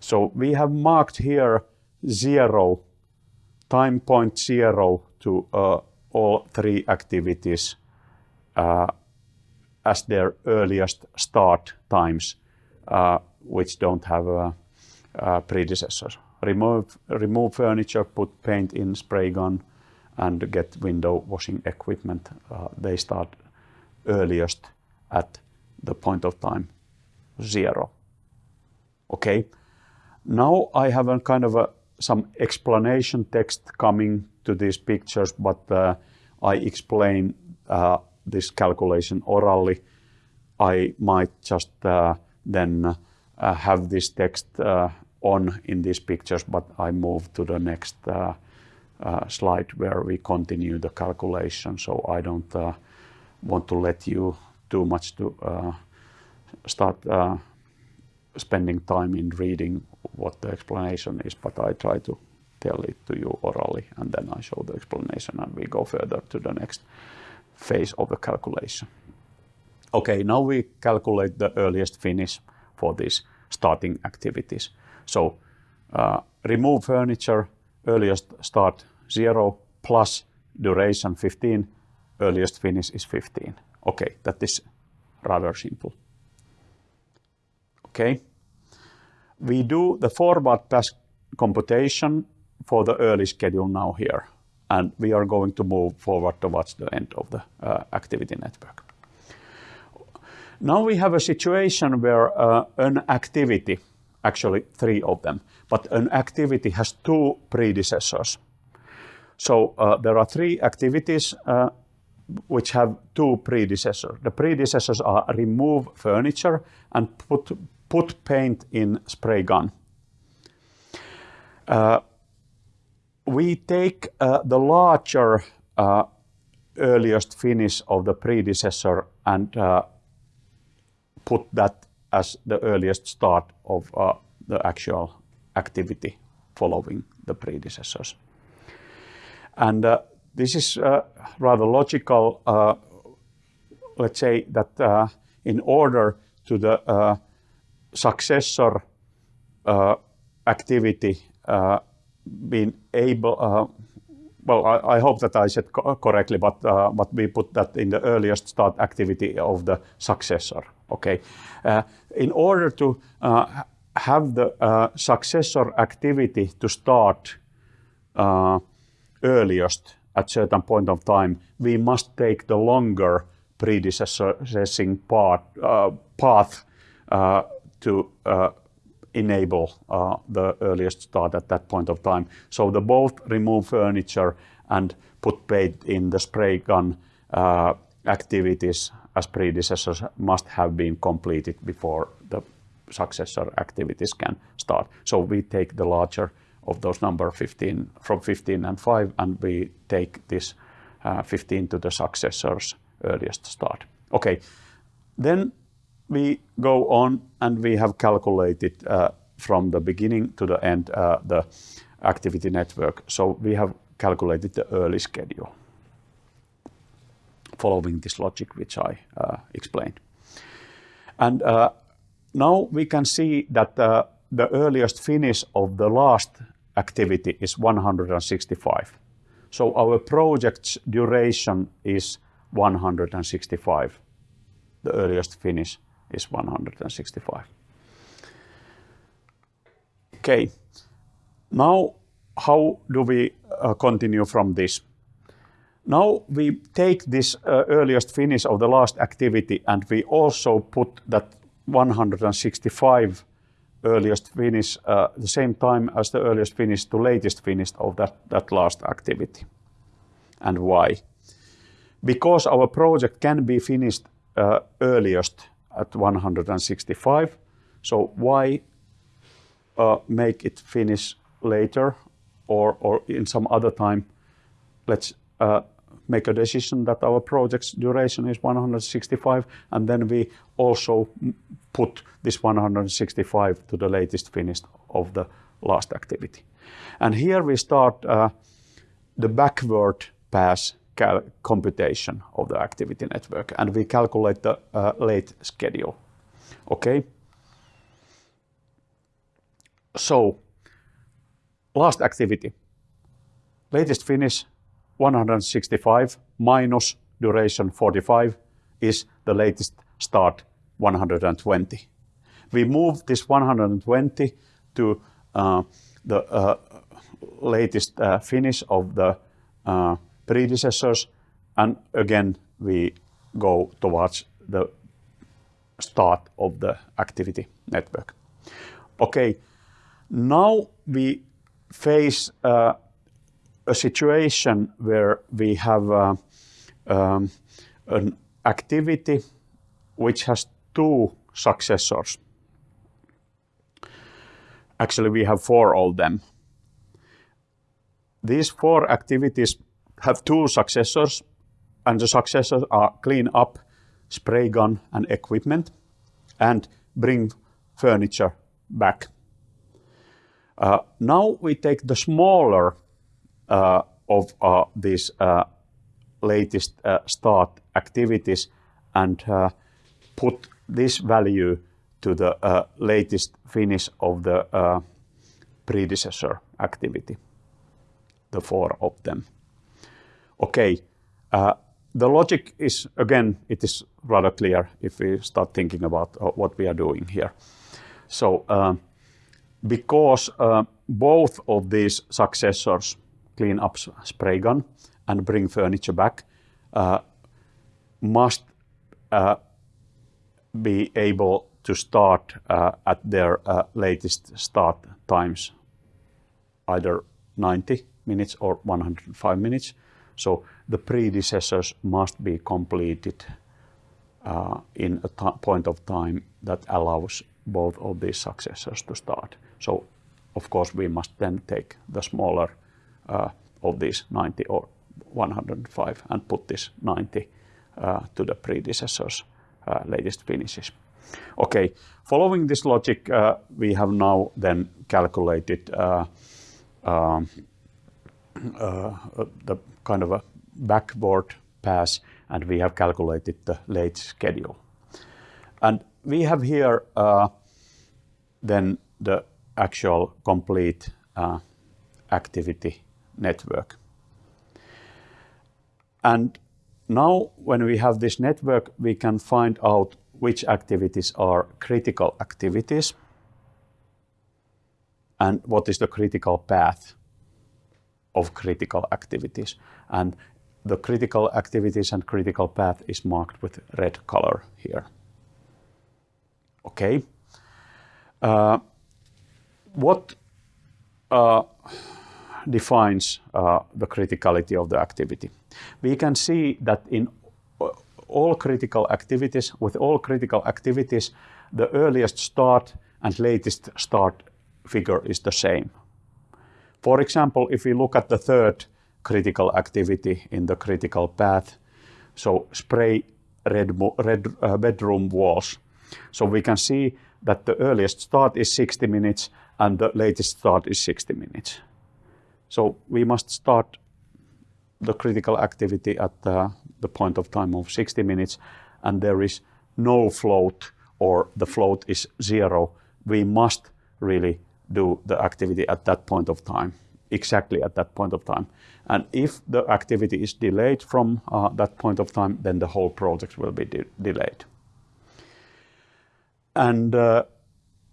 So we have marked here zero time point zero to uh, all three activities uh, as their earliest start times, uh, which don't have a, a predecessor. Remove, remove furniture, put paint in spray gun, and get window washing equipment. Uh, they start earliest at the point of time zero. Okay. Now I have a kind of a some explanation text coming to these pictures, but uh, I explain uh, this calculation orally. I might just uh, then uh, have this text uh, on in these pictures, but I move to the next slide where we continue the calculation. So I don't want to let you too much to start spending time in reading what the explanation is, but I try to tell it to you orally and then I show the explanation and we go further to the next phase of the calculation. Okay, now we calculate the earliest finish for these starting activities. So uh, remove furniture, earliest start 0 plus duration 15, earliest finish is 15. Okay, that is rather simple. Okay. We do the forward pass computation for the early schedule now here, and we are going to move forward towards the end of the uh, activity network. Now we have a situation where uh, an activity, actually three of them, but an activity has two predecessors. So uh, there are three activities uh, which have two predecessors. The predecessors are remove furniture and put, put paint in spray gun. Uh, we take uh, the larger uh, earliest finish of the predecessor and uh, put that as the earliest start of uh, the actual activity following the predecessors. And uh, this is uh, rather logical. Let's say that in order to the successor activity being able well, I, I, hope that I said co correctly, but uh, but we put that in the earliest start activity of the successor. Okay, uh, in order to uh, have the successor activity to start earliest at certain point of time, we must take the longer predecessing part, path to enable uh, the earliest start at that point of time. So the both remove furniture and put paint in the spray gun uh, activities as predecessors must have been completed before the successor activities can start. So we take the larger of those number 15 from 15 and 5 and we take this uh, 15 to the successor's earliest start. Okay, then we go on and we have calculated uh, from the beginning to the end uh, the activity network. So we have calculated the early schedule following this logic which I uh, explained. And uh, now we can see that uh, the earliest finish of the last activity is 165. So our project's duration is 165, the earliest finish is 165. Okay, now how do we uh, continue from this? Now we take this uh, earliest finish of the last activity and we also put that 165 earliest finish uh, the same time as the earliest finish to latest finish of that, that last activity. And why? Because our project can be finished uh, earliest at 165. So why uh, make it finish later or, or in some other time? Let's uh, make a decision that our project's duration is 165 and then we also put this 165 to the latest finish of the last activity. And here we start uh, the backward pass computation of the activity network and we calculate the uh, late schedule. Okay. So last activity, latest finish 165 minus duration 45 is the latest start 120. We move this 120 to uh, the uh, latest uh, finish of the uh, predecessors. And again, we go towards the start of the activity network. Okay, now we face uh, a situation where we have uh, um, an activity which has two successors. Actually, we have four of them. These four activities have two successors, and the successors are clean up spray gun and equipment and bring furniture back. Uh, now we take the smaller uh, of uh, these uh, latest uh, start activities and uh, put this value to the latest finish of the predecessor activity, the four of them. Okay, uh, the logic is, again, it is rather clear if we start thinking about uh, what we are doing here. So uh, because uh, both of these successors, clean up spray gun and bring furniture back, uh, must uh, be able to start at their latest start times, either 90 minutes or 105 minutes. So the predecessors must be completed uh, in a point of time that allows both of these successors to start. So of course we must then take the smaller uh, of these 90 or 105 and put this 90 uh, to the predecessors uh, latest finishes. Okay, following this logic, uh, we have now then calculated um, the kind of a backward pass and we have calculated the late schedule. And we have here uh, then the actual complete uh, activity network. And now when we have this network, we can find out which activities are critical activities and what is the critical path of critical activities. And the critical activities and critical path is marked with red color here. Okay. Uh, what uh, defines uh, the criticality of the activity? We can see that in all critical activities, with all critical activities, the earliest start and latest start figure is the same. For example, if we look at the third critical activity in the critical path, so spray red, red uh, bedroom walls. So we can see that the earliest start is 60 minutes and the latest start is 60 minutes. So we must start the critical activity at the, the point of time of 60 minutes and there is no float or the float is zero. We must really do the activity at that point of time, exactly at that point of time. And if the activity is delayed from uh, that point of time, then the whole project will be de delayed. And uh,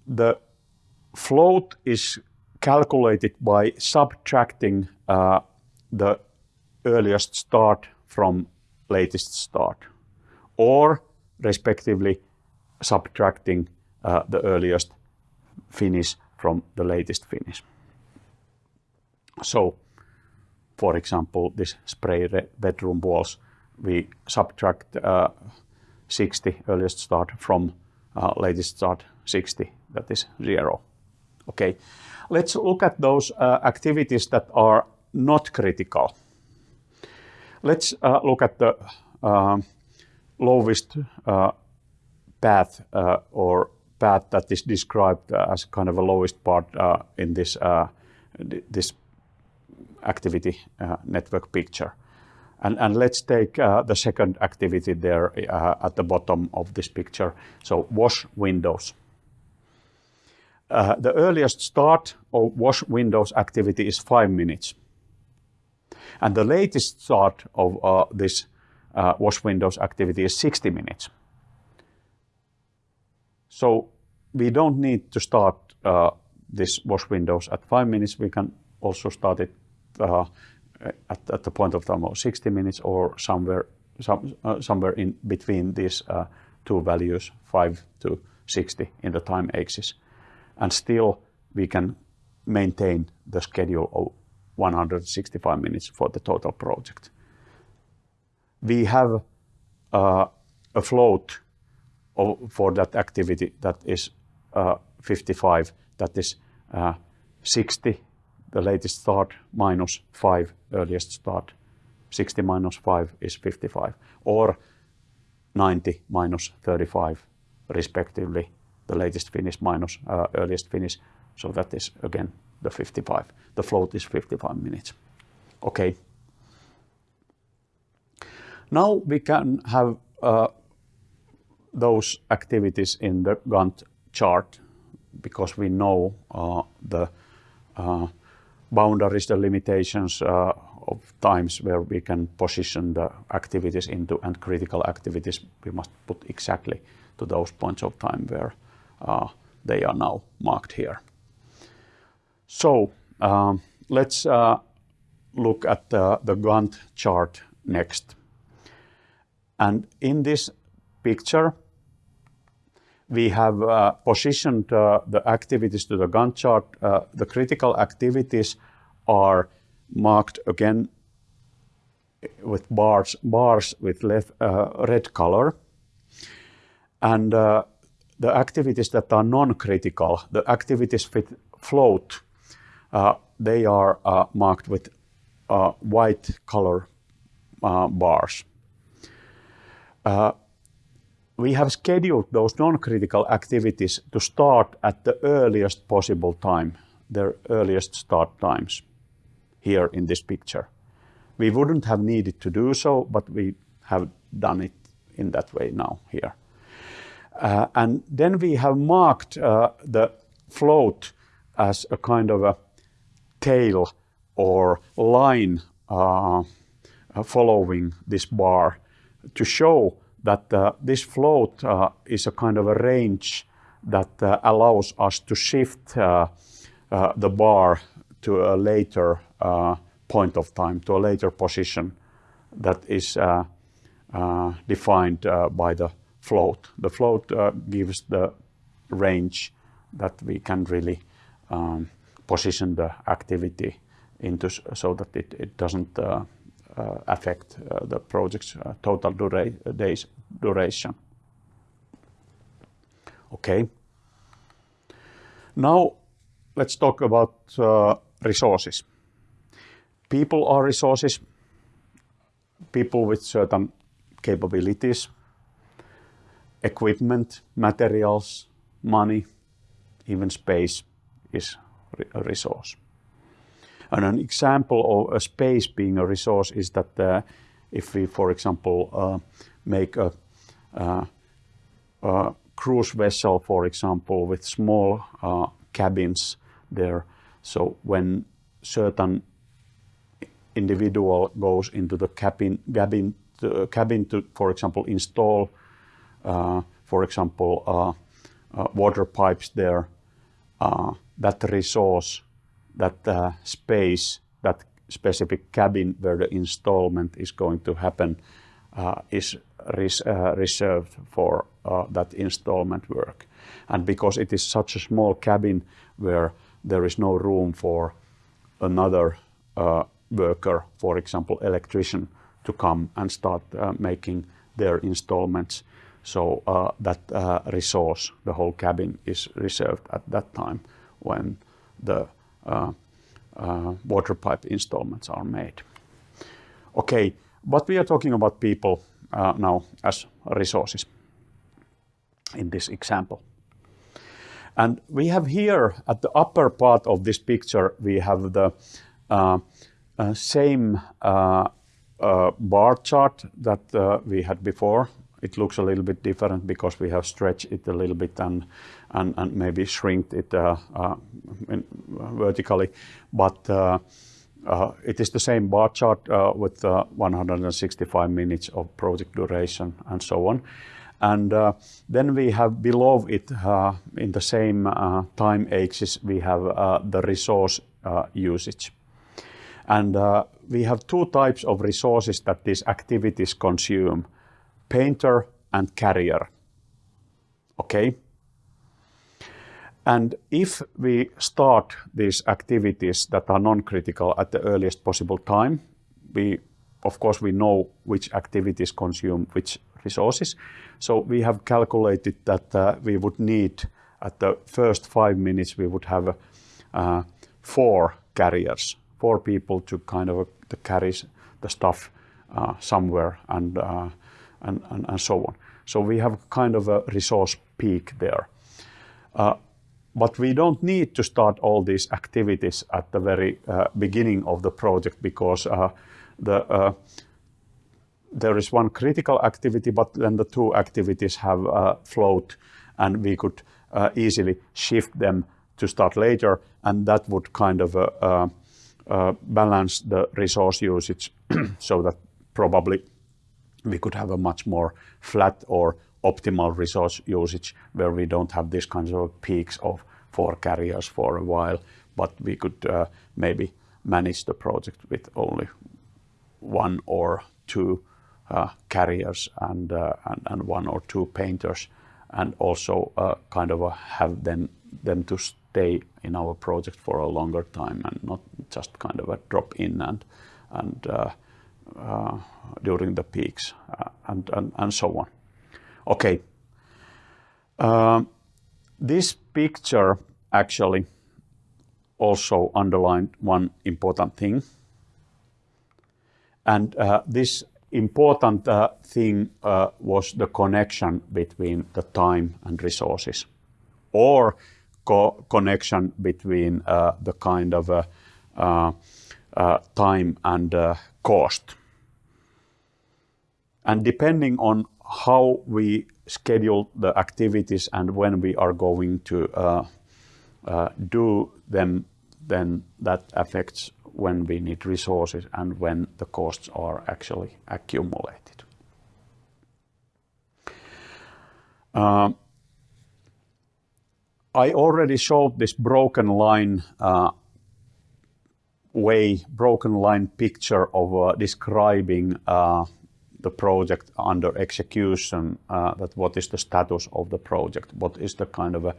the float is calculated by subtracting uh, the earliest start from latest start, or respectively subtracting uh, the earliest finish from the latest finish. So, for example, this spray bedroom walls, we subtract uh, 60 earliest start from uh, latest start 60, that is zero. Okay, let's look at those uh, activities that are not critical. Let's uh, look at the uh, lowest uh, path or path that is described as kind of a lowest part uh, in this, uh, this activity network picture. And, and let's take the second activity there at the bottom of this picture. So wash windows. the earliest start of wash windows activity is five minutes. And the latest start of uh, this uh, wash windows activity is 60 minutes. So we don't need to start uh, this wash windows at five minutes. We can also start it uh, at, at, the point of time of 60 minutes or somewhere some, uh, somewhere in between these uh, two values, 5 to 60 in the time axis. And still we can maintain the schedule of 165 minutes for the total project. We have uh, a float of, for that activity that is 55, that is uh, 60, the latest start, minus 5, earliest start. 60 minus 5 is 55, or 90 minus 35, respectively, the latest finish minus uh, earliest finish. So that is, again, the 55. The float is 55 minutes. Okay. Now we can have uh, those activities in the Gantt chart because we know uh, the uh, boundaries, the limitations uh, of times where we can position the activities into and critical activities we must put exactly to those points of time where uh, they are now marked here. So um, let's uh, look at the, the Gantt chart next. And in this picture, we have uh, positioned uh, the activities to the Gantt chart. Uh, the critical activities are marked again with bars, bars with left, uh, red color. And uh, the activities that are non-critical, the activities with float, uh, they are marked with white color bars we have scheduled those non-critical activities to start at the earliest possible time, their earliest start times here in this picture. We wouldn't have needed to do so, but we have done it in that way now here. Uh, and then we have marked uh, the float as a kind of a tail or line uh, following this bar to show that uh, this float uh, is a kind of a range that uh, allows us to shift the bar to a later point of time, to a later position that is defined by the float. The float gives the range that we can really um, position the activity into so that it, it doesn't uh, affect uh, the project's uh, total dura days duration. Okay. Now let's talk about resources. People are resources. People with certain capabilities, equipment, materials, money, even space is a resource. And an example of a space being a resource is that uh, if we, for example, uh, make a, uh, a, cruise vessel, for example, with small uh, cabins there, so when certain individual goes into the cabin, cabin, to, cabin to, for example, install, uh, for example, uh, water pipes there, that resource that uh, space, that specific cabin where the installment is going to happen uh, is res uh, reserved for uh, that installment work. And because it is such a small cabin where there is no room for another uh, worker, for example, electrician, to come and start uh, making their installments. So that resource, the whole cabin, is reserved at that time when the uh, uh, water pipe installments are made. Okay, but we are talking about people uh, now as resources in this example. And we have here at the upper part of this picture, we have the uh, uh, same uh, bar chart that we had before it looks a little bit different because we have stretched it a little bit and, and, and maybe shrink it uh, uh, in, uh, vertically. But uh, uh, it is the same bar chart uh, with 165 minutes of project duration and so on. And then we have below it, in the same time axis, we have the resource usage. And we have two types of resources that these activities consume painter and carrier. Okay? And if we start these activities that are non-critical at the earliest possible time, we, of course, we know which activities consume which resources. So we have calculated that uh, we would need, at the first five minutes, we would have uh, four carriers, four people to kind of uh, carry the stuff uh, somewhere and uh, and, and, and so on. So we have kind of a resource peak there. Uh, but we don't need to start all these activities at the very uh, beginning of the project because uh, the, uh, there is one critical activity, but then the two activities have uh, float and we could uh, easily shift them to start later and that would kind of balance the resource usage so that probably we could have a much more flat or optimal resource usage where we don't have these kinds of peaks of four carriers for a while, but we could uh, maybe manage the project with only one or two uh, carriers and, uh, and, and one or two painters and also uh, kind of have them them to stay in our project for a longer time and not just kind of a drop in and and uh, uh, during the peaks and, and and so on. Okay. Um, this picture actually also underlined one important thing. And uh, this important uh, thing uh, was the connection between the time and resources or co connection between uh, the kind of uh, uh, time and cost. And depending on how we schedule the activities and when we are going to do them, then that affects when we need resources and when the costs are actually accumulated. Uh, I already showed this broken line uh, way, broken line picture of uh, describing uh, the project under execution, uh, that what is the status of the project, what is the kind of a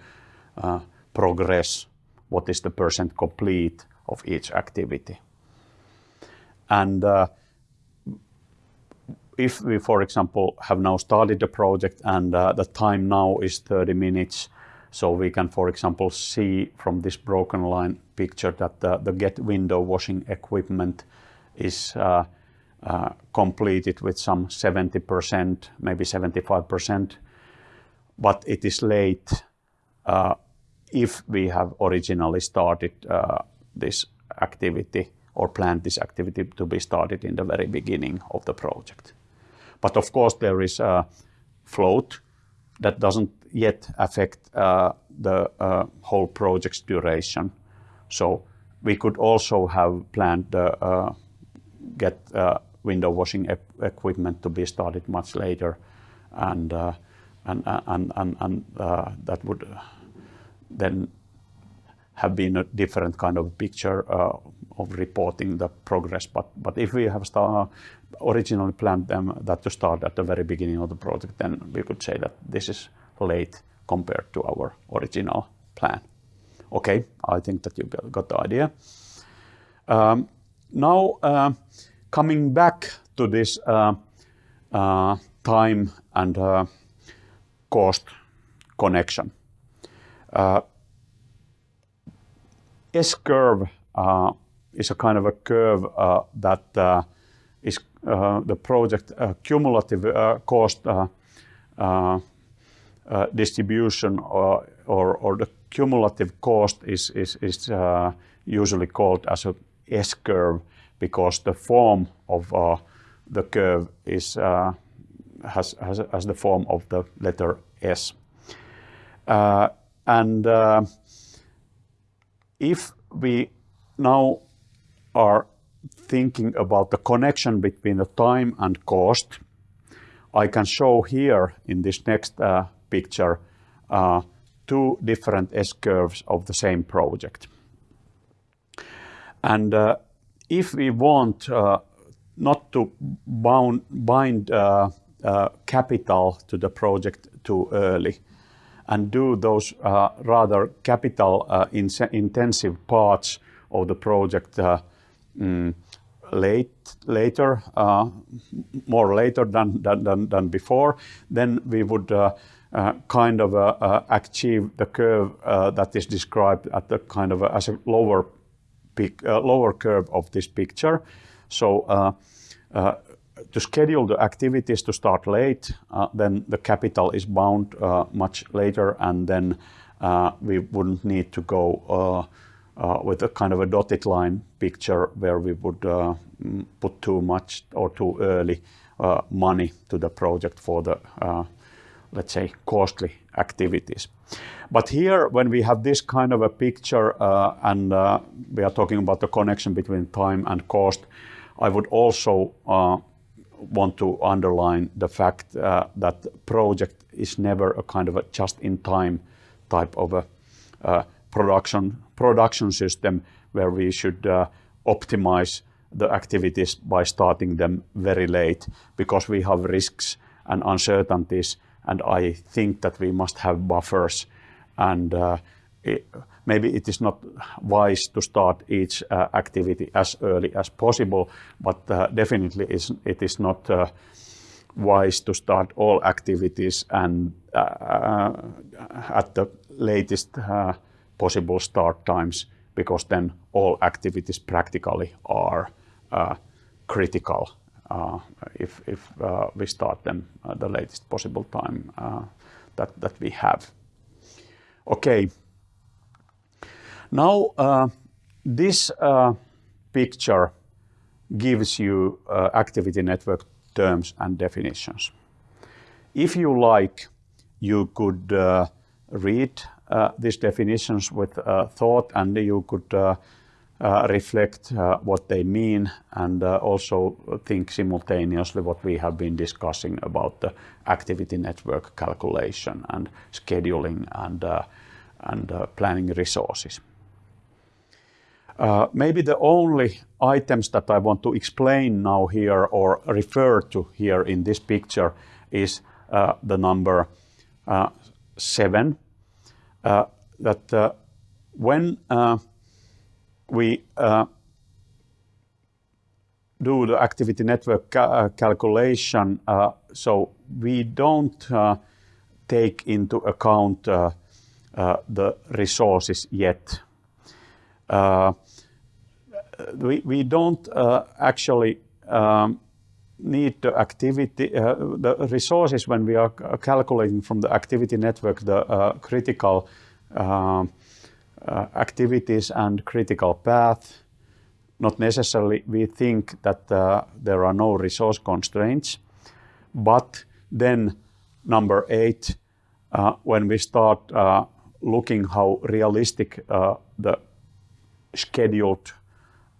uh, progress, what is the percent complete, of each activity. And uh, if we, for example, have now started the project and uh, the time now is 30 minutes, so we can, for example, see from this broken line picture that the, the get window washing equipment is uh, uh, completed with some 70%, maybe 75%, but it is late uh, if we have originally started uh, this activity or planned this activity to be started in the very beginning of the project. But of course, there is a float that doesn't yet affect uh, the uh, whole project's duration. So we could also have planned uh, get uh, window washing equipment to be started much later, and uh, and and and, and that would then have been a different kind of picture uh, of reporting the progress. But, but if we have start, originally planned them that to start at the very beginning of the project, then we could say that this is late compared to our original plan. Okay, I think that you got the idea. Um, now, uh, coming back to this uh, uh, time and uh, cost connection. Uh, S-curve uh, is a kind of a curve uh, that is the project cumulative cost distribution or, or, or, the cumulative cost is, is, is usually called as a S-curve because the form of the curve is has, has, has the form of the letter S. Uh, and uh, if we now are thinking about the connection between the time and cost, I can show here in this next uh, picture uh, two different S-curves of the same project. And uh, if we want uh, not to bound, bind uh, uh, capital to the project too early, and do those rather capital in intensive parts of the project mm, late later, uh, more later than, than, than, before, then we would uh, uh, kind of achieve the curve that is described at the kind of as a lower peak, lower curve of this picture. So to schedule the activities to start late, uh, then the capital is bound uh, much later, and then uh, we wouldn't need to go uh, uh, with a kind of a dotted line picture where we would uh, put too much or too early money to the project for the let's say, costly activities. But here, when we have this kind of a picture uh, and uh, we are talking about the connection between time and cost, I would also uh, want to underline the fact uh, that project is never a kind of a just-in-time type of a uh, production production system where we should uh, optimize the activities by starting them very late because we have risks and uncertainties and I think that we must have buffers. And uh, it, maybe it is not wise to start each uh, activity as early as possible, but uh, definitely it is not wise to start all activities and at the latest possible start times, because then all activities practically are critical uh, if, Uh, if uh, we start them at the latest possible time uh, that, we have. Okay. Now, uh, this uh, picture gives you activity network terms and definitions. If you like, you could read these definitions with thought and you could uh, reflect uh, what they mean and uh, also think simultaneously what we have been discussing about the activity network calculation and scheduling and, and planning resources. Uh, maybe the only items that I want to explain now here or refer to here in this picture is uh, the number uh, seven. that when we uh, do the activity network ca uh, calculation, uh, so we don't uh, take into account uh, uh, the resources yet. we, we don't actually um, need the activity, the resources when we are calculating from the activity network, the critical uh, activities and critical path. Not necessarily we think that uh, there are no resource constraints, but then number eight, uh, when we start looking how realistic the scheduled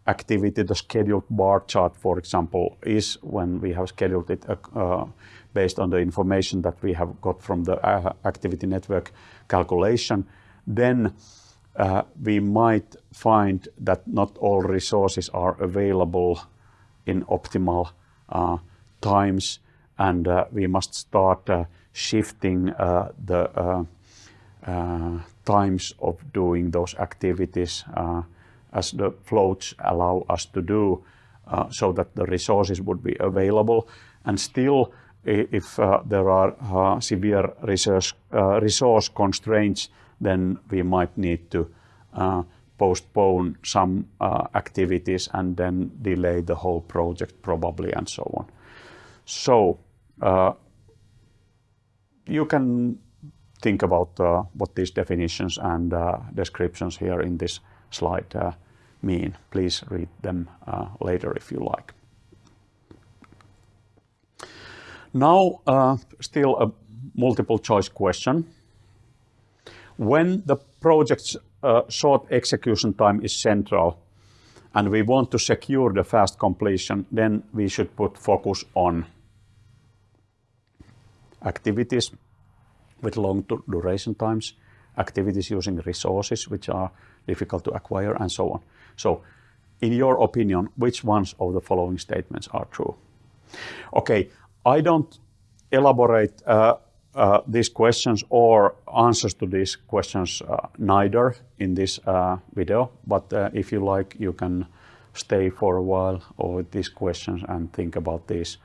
activity, the scheduled bar chart, for example, is when we have scheduled it uh, based on the information that we have got from the uh, activity network calculation, then uh, we might find that not all resources are available in optimal uh, times and uh, we must start uh, shifting uh, the uh, uh, times of doing those activities as the floats allow us to do so that the resources would be available. And still if there are severe resource constraints then we might need to uh, postpone some uh, activities and then delay the whole project probably and so on. So uh, you can think about uh, what these definitions and uh, descriptions here in this slide uh, mean. Please read them later if you like. Now, still a multiple choice question. When the project's uh, short execution time is central and we want to secure the fast completion, then we should put focus on activities with long duration times, activities using resources which are difficult to acquire, and so on. So, in your opinion, which ones of the following statements are true? Okay, I don't elaborate uh, uh, these questions or answers to these questions uh, neither in this uh, video, but uh, if you like, you can stay for a while with these questions and think about this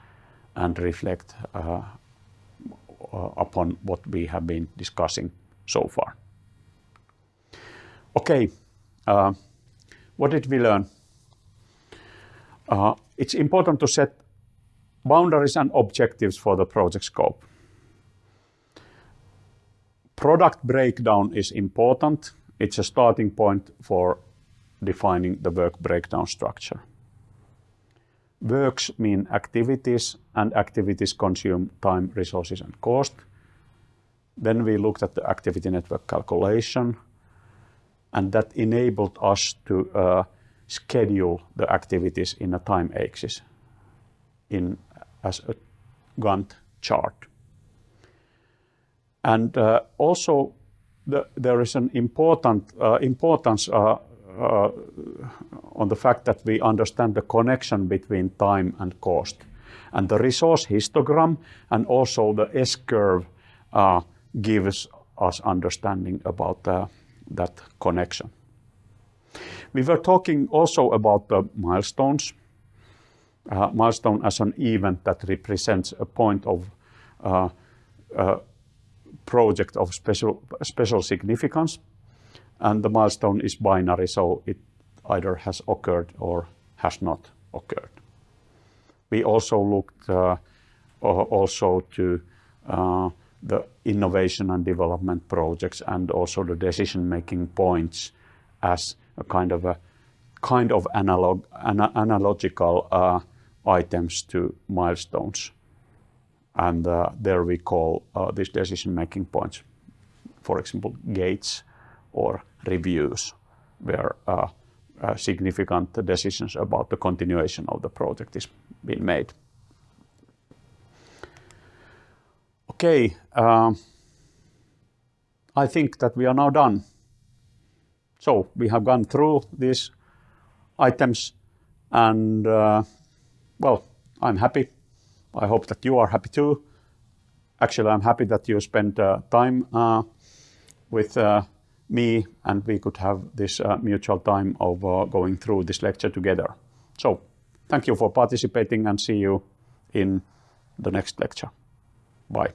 and reflect uh, upon what we have been discussing so far. Okay, what did we learn? it's important to set boundaries and objectives for the project scope. Product breakdown is important. It's a starting point for defining the work breakdown structure. Works mean activities, and activities consume time, resources, and cost. Then we looked at the activity network calculation, and that enabled us to uh, schedule the activities in a time axis in as a Gantt chart. And uh, also, the, there is an important uh, importance uh, on the fact that we understand the connection between time and cost. And the resource histogram and also the S-curve gives us understanding about that connection. We were talking also about the milestones. Uh, milestone as an event that represents a point of uh, uh, project of special, special significance. And the milestone is binary, so it either has occurred or has not occurred. We also looked uh, also to uh, the innovation and development projects and also the decision-making points as a kind of a kind of analog, ana analogical uh, items to milestones. And uh, there we call uh, these decision-making points, for example, gates or reviews, where uh, significant decisions about the continuation of the project is being made. Okay, uh, I think that we are now done. So we have gone through these items and well, I'm happy. I hope that you are happy too. Actually, I'm happy that you spent uh, time uh, with uh, me and we could have this uh, mutual time of uh, going through this lecture together. So thank you for participating and see you in the next lecture. Bye.